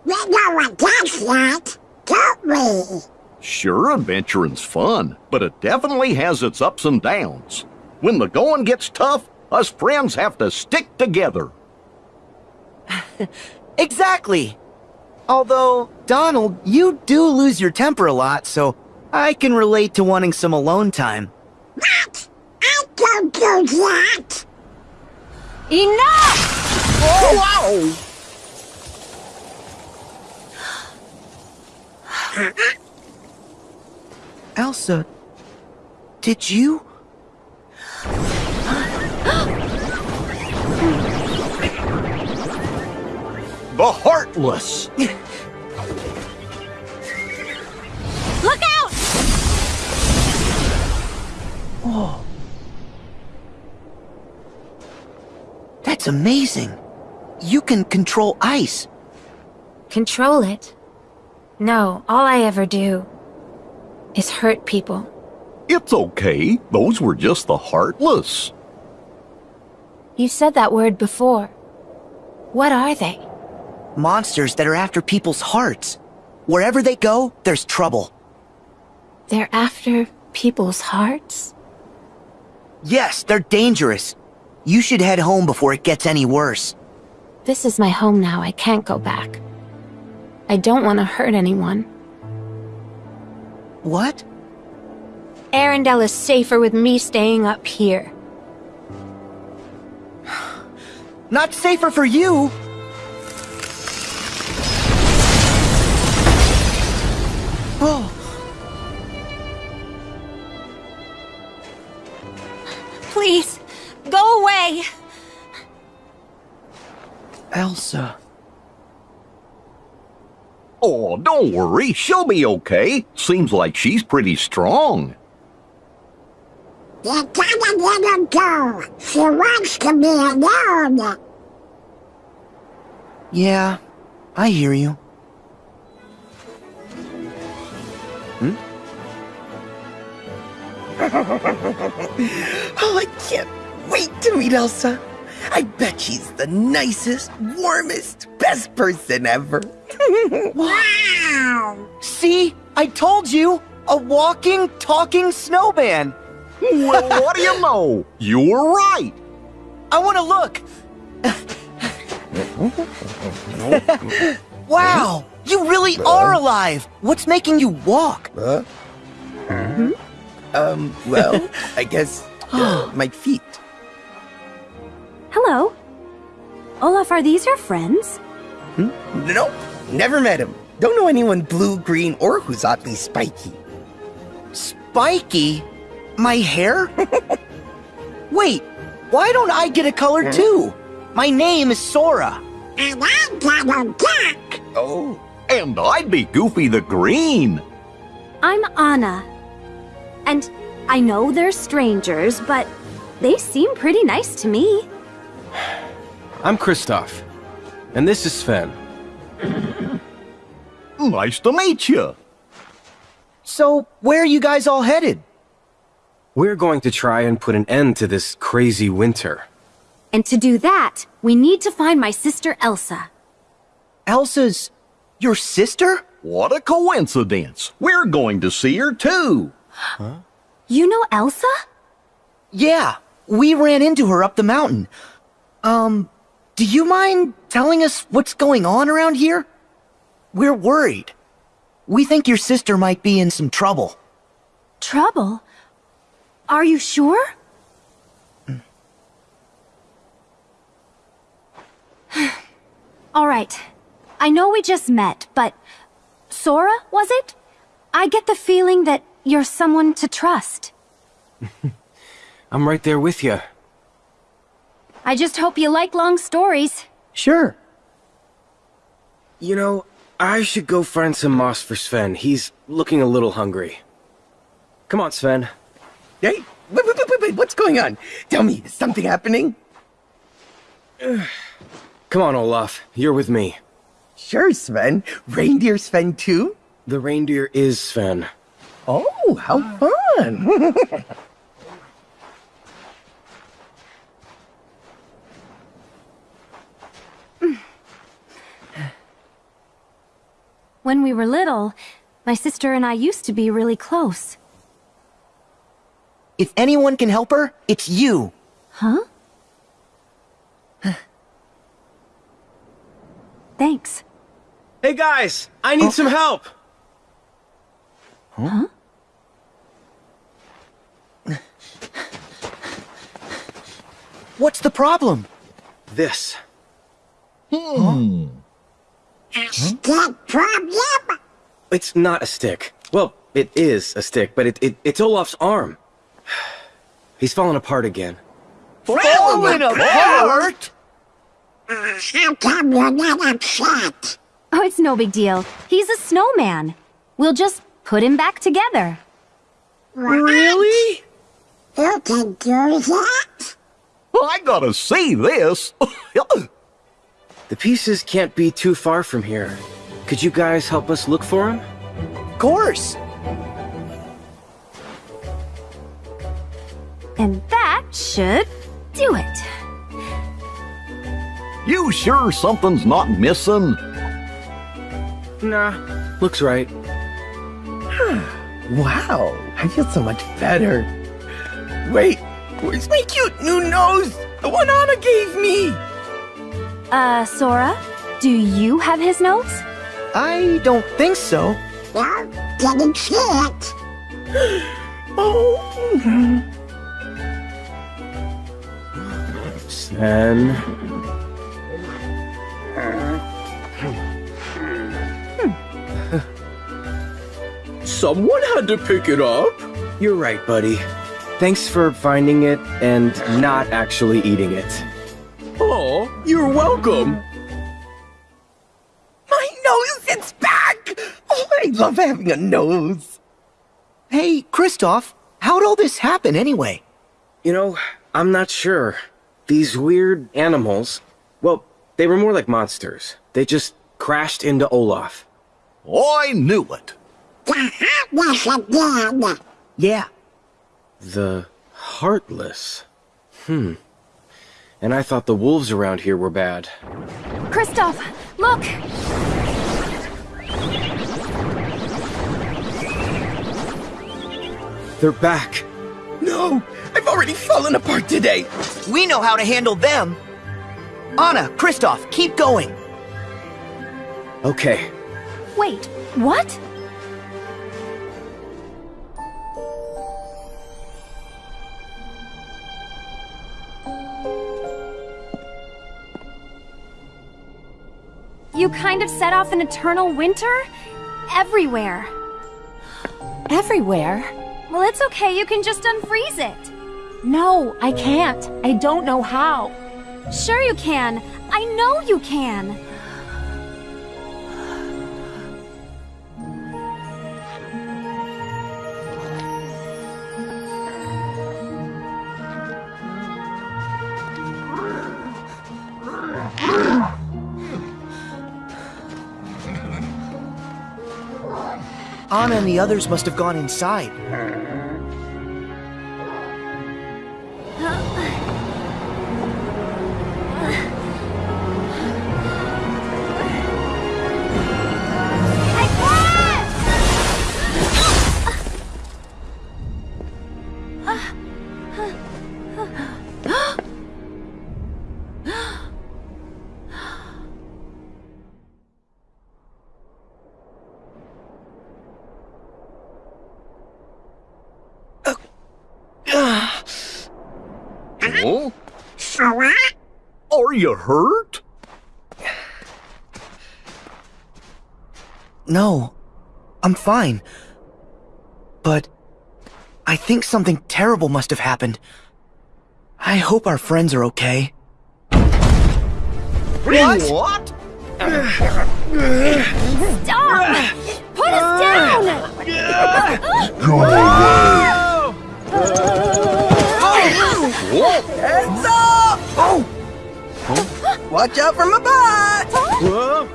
We know what that's like, don't we? Sure, adventuring's fun, but it definitely has its ups and downs. When the going gets tough, us friends have to stick together. Exactly. Although, Donald, you do lose your temper a lot, so I can relate to wanting some alone time. What? I don't do that. Enough! Wow! Elsa, did you? The Heartless! Look out! Oh. That's amazing. You can control ice. Control it? No, all I ever do is hurt people. It's okay. Those were just the Heartless. You said that word before. What are they? Monsters that are after people's hearts. Wherever they go, there's trouble. They're after people's hearts? Yes, they're dangerous. You should head home before it gets any worse. This is my home now. I can't go back. I don't want to hurt anyone. What? Arendelle is safer with me staying up here. Not safer for you. Oh, Elsa. Oh, don't worry. She'll be okay. Seems like she's pretty strong. You gotta let her go. She wants to be alone. Yeah, I hear you. Hmm? Oh, I can't wait to meet Elsa. I bet she's the nicest, warmest, best person ever. Wow. See? I told you! A walking, talking snowman! well, what do you know? You were right. I want to look. wow, you really are alive. What's making you walk? Um, well, I guess uh, my feet. Hello. Olaf, are these your friends? Hmm? Nope, never met him. Don't know anyone blue, green, or who's oddly spiky. Spiky? My hair? Wait, why don't I get a color hmm? too? My name is Sora. And I got a duck. Oh, And I'd be Goofy the Green. I'm Anna. And I know they're strangers, but they seem pretty nice to me. I'm Kristoff. And this is Sven. Nice to meet you. So, where are you guys all headed? We're going to try and put an end to this crazy winter. And to do that, we need to find my sister Elsa. Elsa's your sister? What a coincidence. We're going to see her too. Huh? You know Elsa? Yeah, we ran into her up the mountain. Um, do you mind telling us what's going on around here? We're worried. We think your sister might be in some trouble. Trouble? Are you sure? All right. I know we just met, but Sora, was it? I get the feeling that you're someone to trust. I'm right there with you. I just hope you like long stories. Sure. You know, I should go find some moss for Sven. He's looking a little hungry. Come on, Sven. hey, wait, wait, wait, wait, wait, what's going on? Tell me, is something happening? Come on, Olaf. You're with me. Sure, Sven. Reindeer Sven too? The reindeer is Sven. Oh, how fun! When we were little, my sister and I used to be really close. If anyone can help her, it's you. Huh? Thanks. Hey guys, I need oh. some help. Huh? What's the problem? This. Hmm. Hmm. A stick problem? It's not a stick. Well, it is a stick, but it, it it's Olaf's arm. He's falling apart again. Falling apart? Uh, how come you're not upset? Oh, it's no big deal. He's a snowman. We'll just put him back together. Really? You can do that? I gotta see this. The pieces can't be too far from here. Could you guys help us look for them? Of course. And that should do it. you sure something's not missing? Nah, looks right. wow, I feel so much better. Wait, where's my cute new nose? The one Anna gave me! Uh, Sora, do you have his notes? I don't think so. No, didn't see it. Oh, Sven. Someone had to pick it up. You're right, buddy. Thanks for finding it and not actually eating it. Oh, you're welcome. my nose, it's back! Oh, I love having a nose. Hey, Kristoff, how'd all this happen anyway? You know, I'm not sure. These weird animals, well, they were more like monsters. They just crashed into Olaf. I knew it. The heartless again. Yeah, The Heartless. Hmm. And I thought the wolves around here were bad. Kristoff, look! They're back. No! I've already fallen apart today. We know how to handle them. Anna, Kristoff, keep going. Okay, Wait, what? You kind of set off an eternal winter? Everywhere. Everywhere? Well, it's okay, you can just unfreeze it. No, I can't. I don't know how. Sure you can. I know you can. Anna and the others must have gone inside. Huh? Sora? Are you hurt? No, I'm fine. But I think something terrible must have happened. I hope our friends are okay. What? What? Stop! Put us down! Heads up! Oh! Watch out for my butt! Whoa,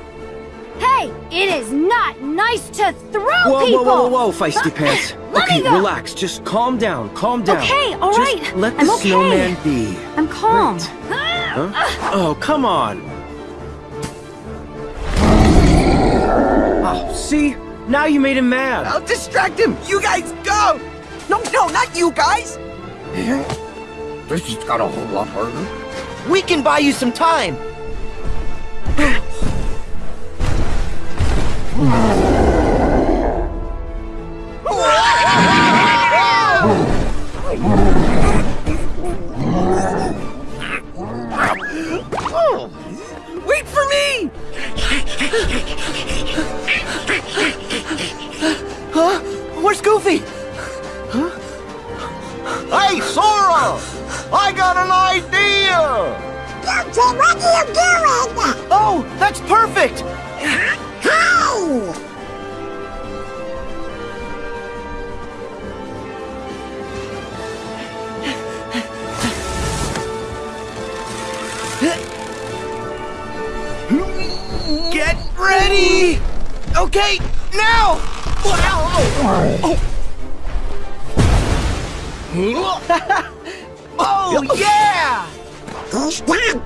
Hey, it is not nice to throw whoa, people! whoa, whoa, whoa, whoa, feisty pants. Let me Okay, go. relax. Just calm down. Calm down. Okay, all right. Just. Let the I'm okay. snowman be. I'm calm. Huh? Oh, come on. Oh, see? Now you made him mad. I'll distract him! You guys go! No, no, not you guys! This just got a whole lot harder. We can buy you some time. Wait for me! Huh? Where's Goofy? Hey, Sora! I got an idea! Goofy, what are you doing? Oh, that's perfect! Hey! Get ready! Okay, now! Oh, oh. Oh, yeah! Not dead!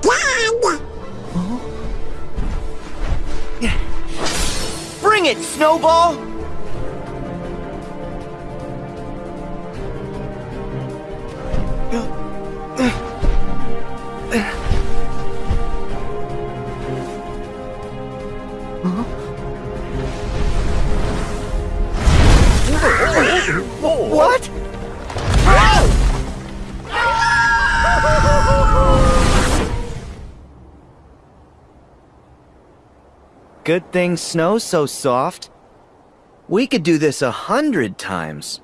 Bring it, Snowball! What? Good thing snow's so soft. We could do this a hundred times.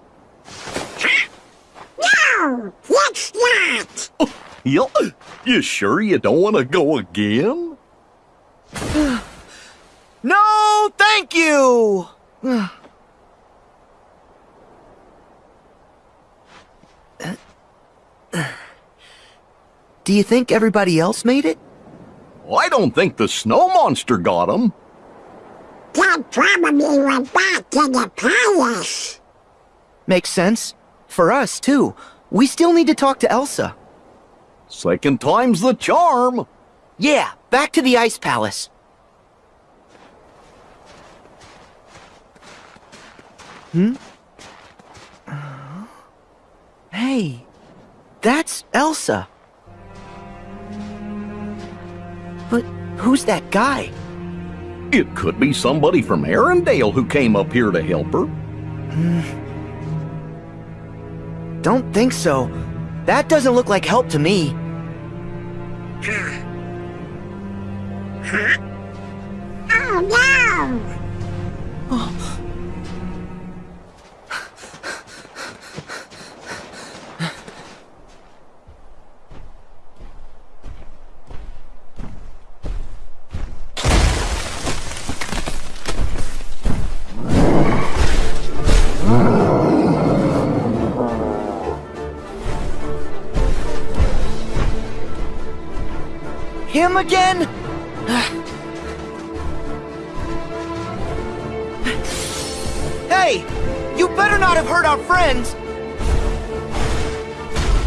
No! Let's not! You, you sure you don't want to go again? No, thank you! Do you think everybody else made it? I don't think the snow monster got him. Dad probably went back to the palace. Makes sense. For us, too. We still need to talk to Elsa. Second time's the charm. Yeah, back to the Ice Palace. Hmm? Uh, Hey, That's Elsa. But who's that guy? It could be somebody from Arendelle who came up here to help her. Don't think so. That doesn't look like help to me. Oh no! Oh. Him again? hey! You better not have hurt our friends!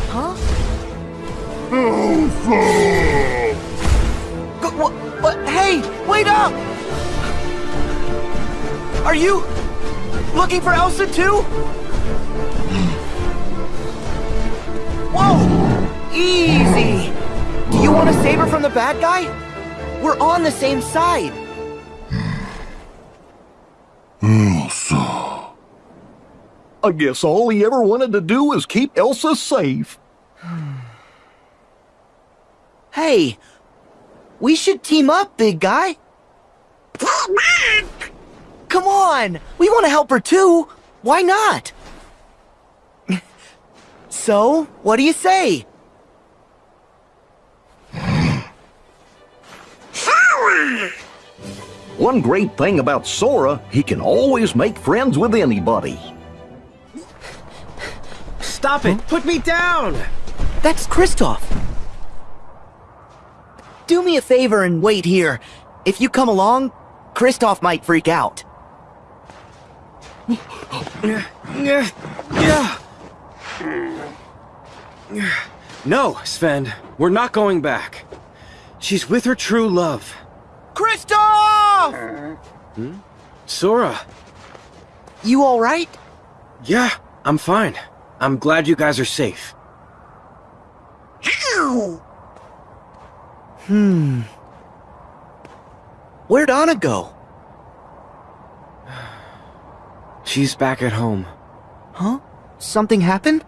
Huh? Go, what, what? Hey! Wait up! Are you looking for Elsa too? Whoa! Easy! You want to save her from the bad guy? We're on the same side. Elsa... I guess all he ever wanted to do was keep Elsa safe. Hey, we should team up, big guy. Come on, we want to help her too. Why not? so, what do you say? One great thing about Sora, he can always make friends with anybody. Stop it! Put me down! That's Kristoff. Do me a favor and wait here. If you come along, Kristoff might freak out. No, Sven, we're not going back. She's with her true love. Kristoff! Sora. You alright? Yeah, I'm fine. I'm glad you guys are safe. Ow! Hmm. Where'd Anna go? She's back at home. Huh? Something happened?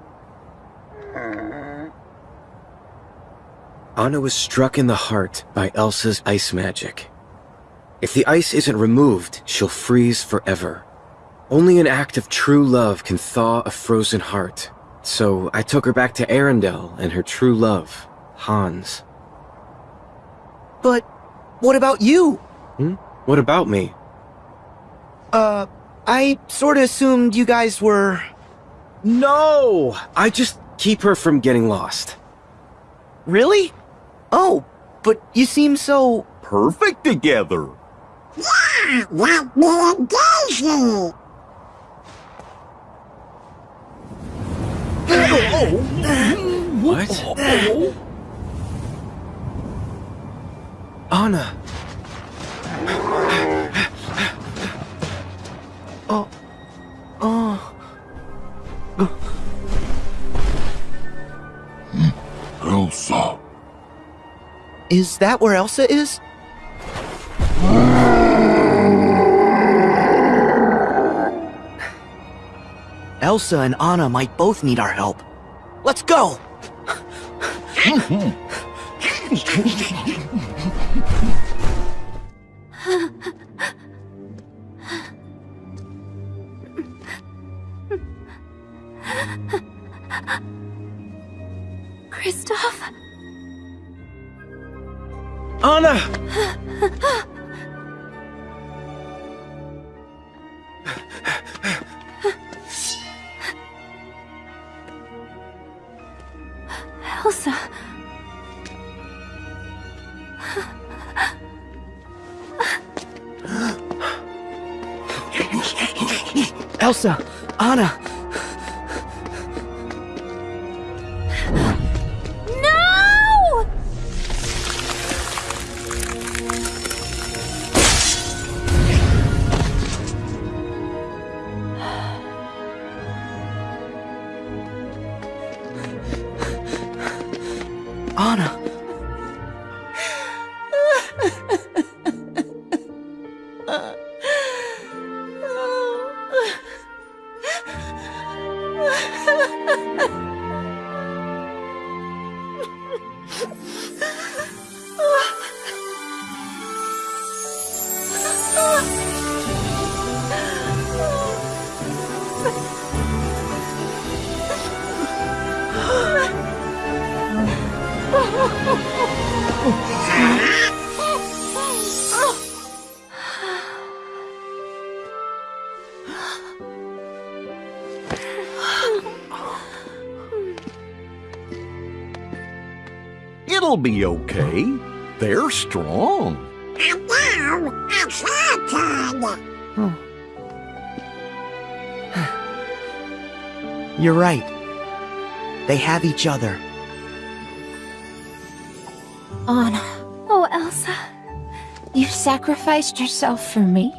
Anna was struck in the heart by Elsa's ice magic. If the ice isn't removed, she'll freeze forever. Only an act of true love can thaw a frozen heart. So I took her back to Arendelle and her true love, Hans. But what about you? Hmm? What about me? Uh, I sorta assumed you guys were. No! I just keep her from getting lost. Really? Oh, but you seem so. Perfect together. Yeah, like me and Daisy! What? Anna! Oh. Oh. Elsa. Is that where Elsa is? Hmm. Elsa and Anna might both need our help. Let's go! Kristoff? Anna! Be okay. They're strong. And now, it's your turn. You're right. They have each other. Anna, Oh, Elsa. you sacrificed yourself for me?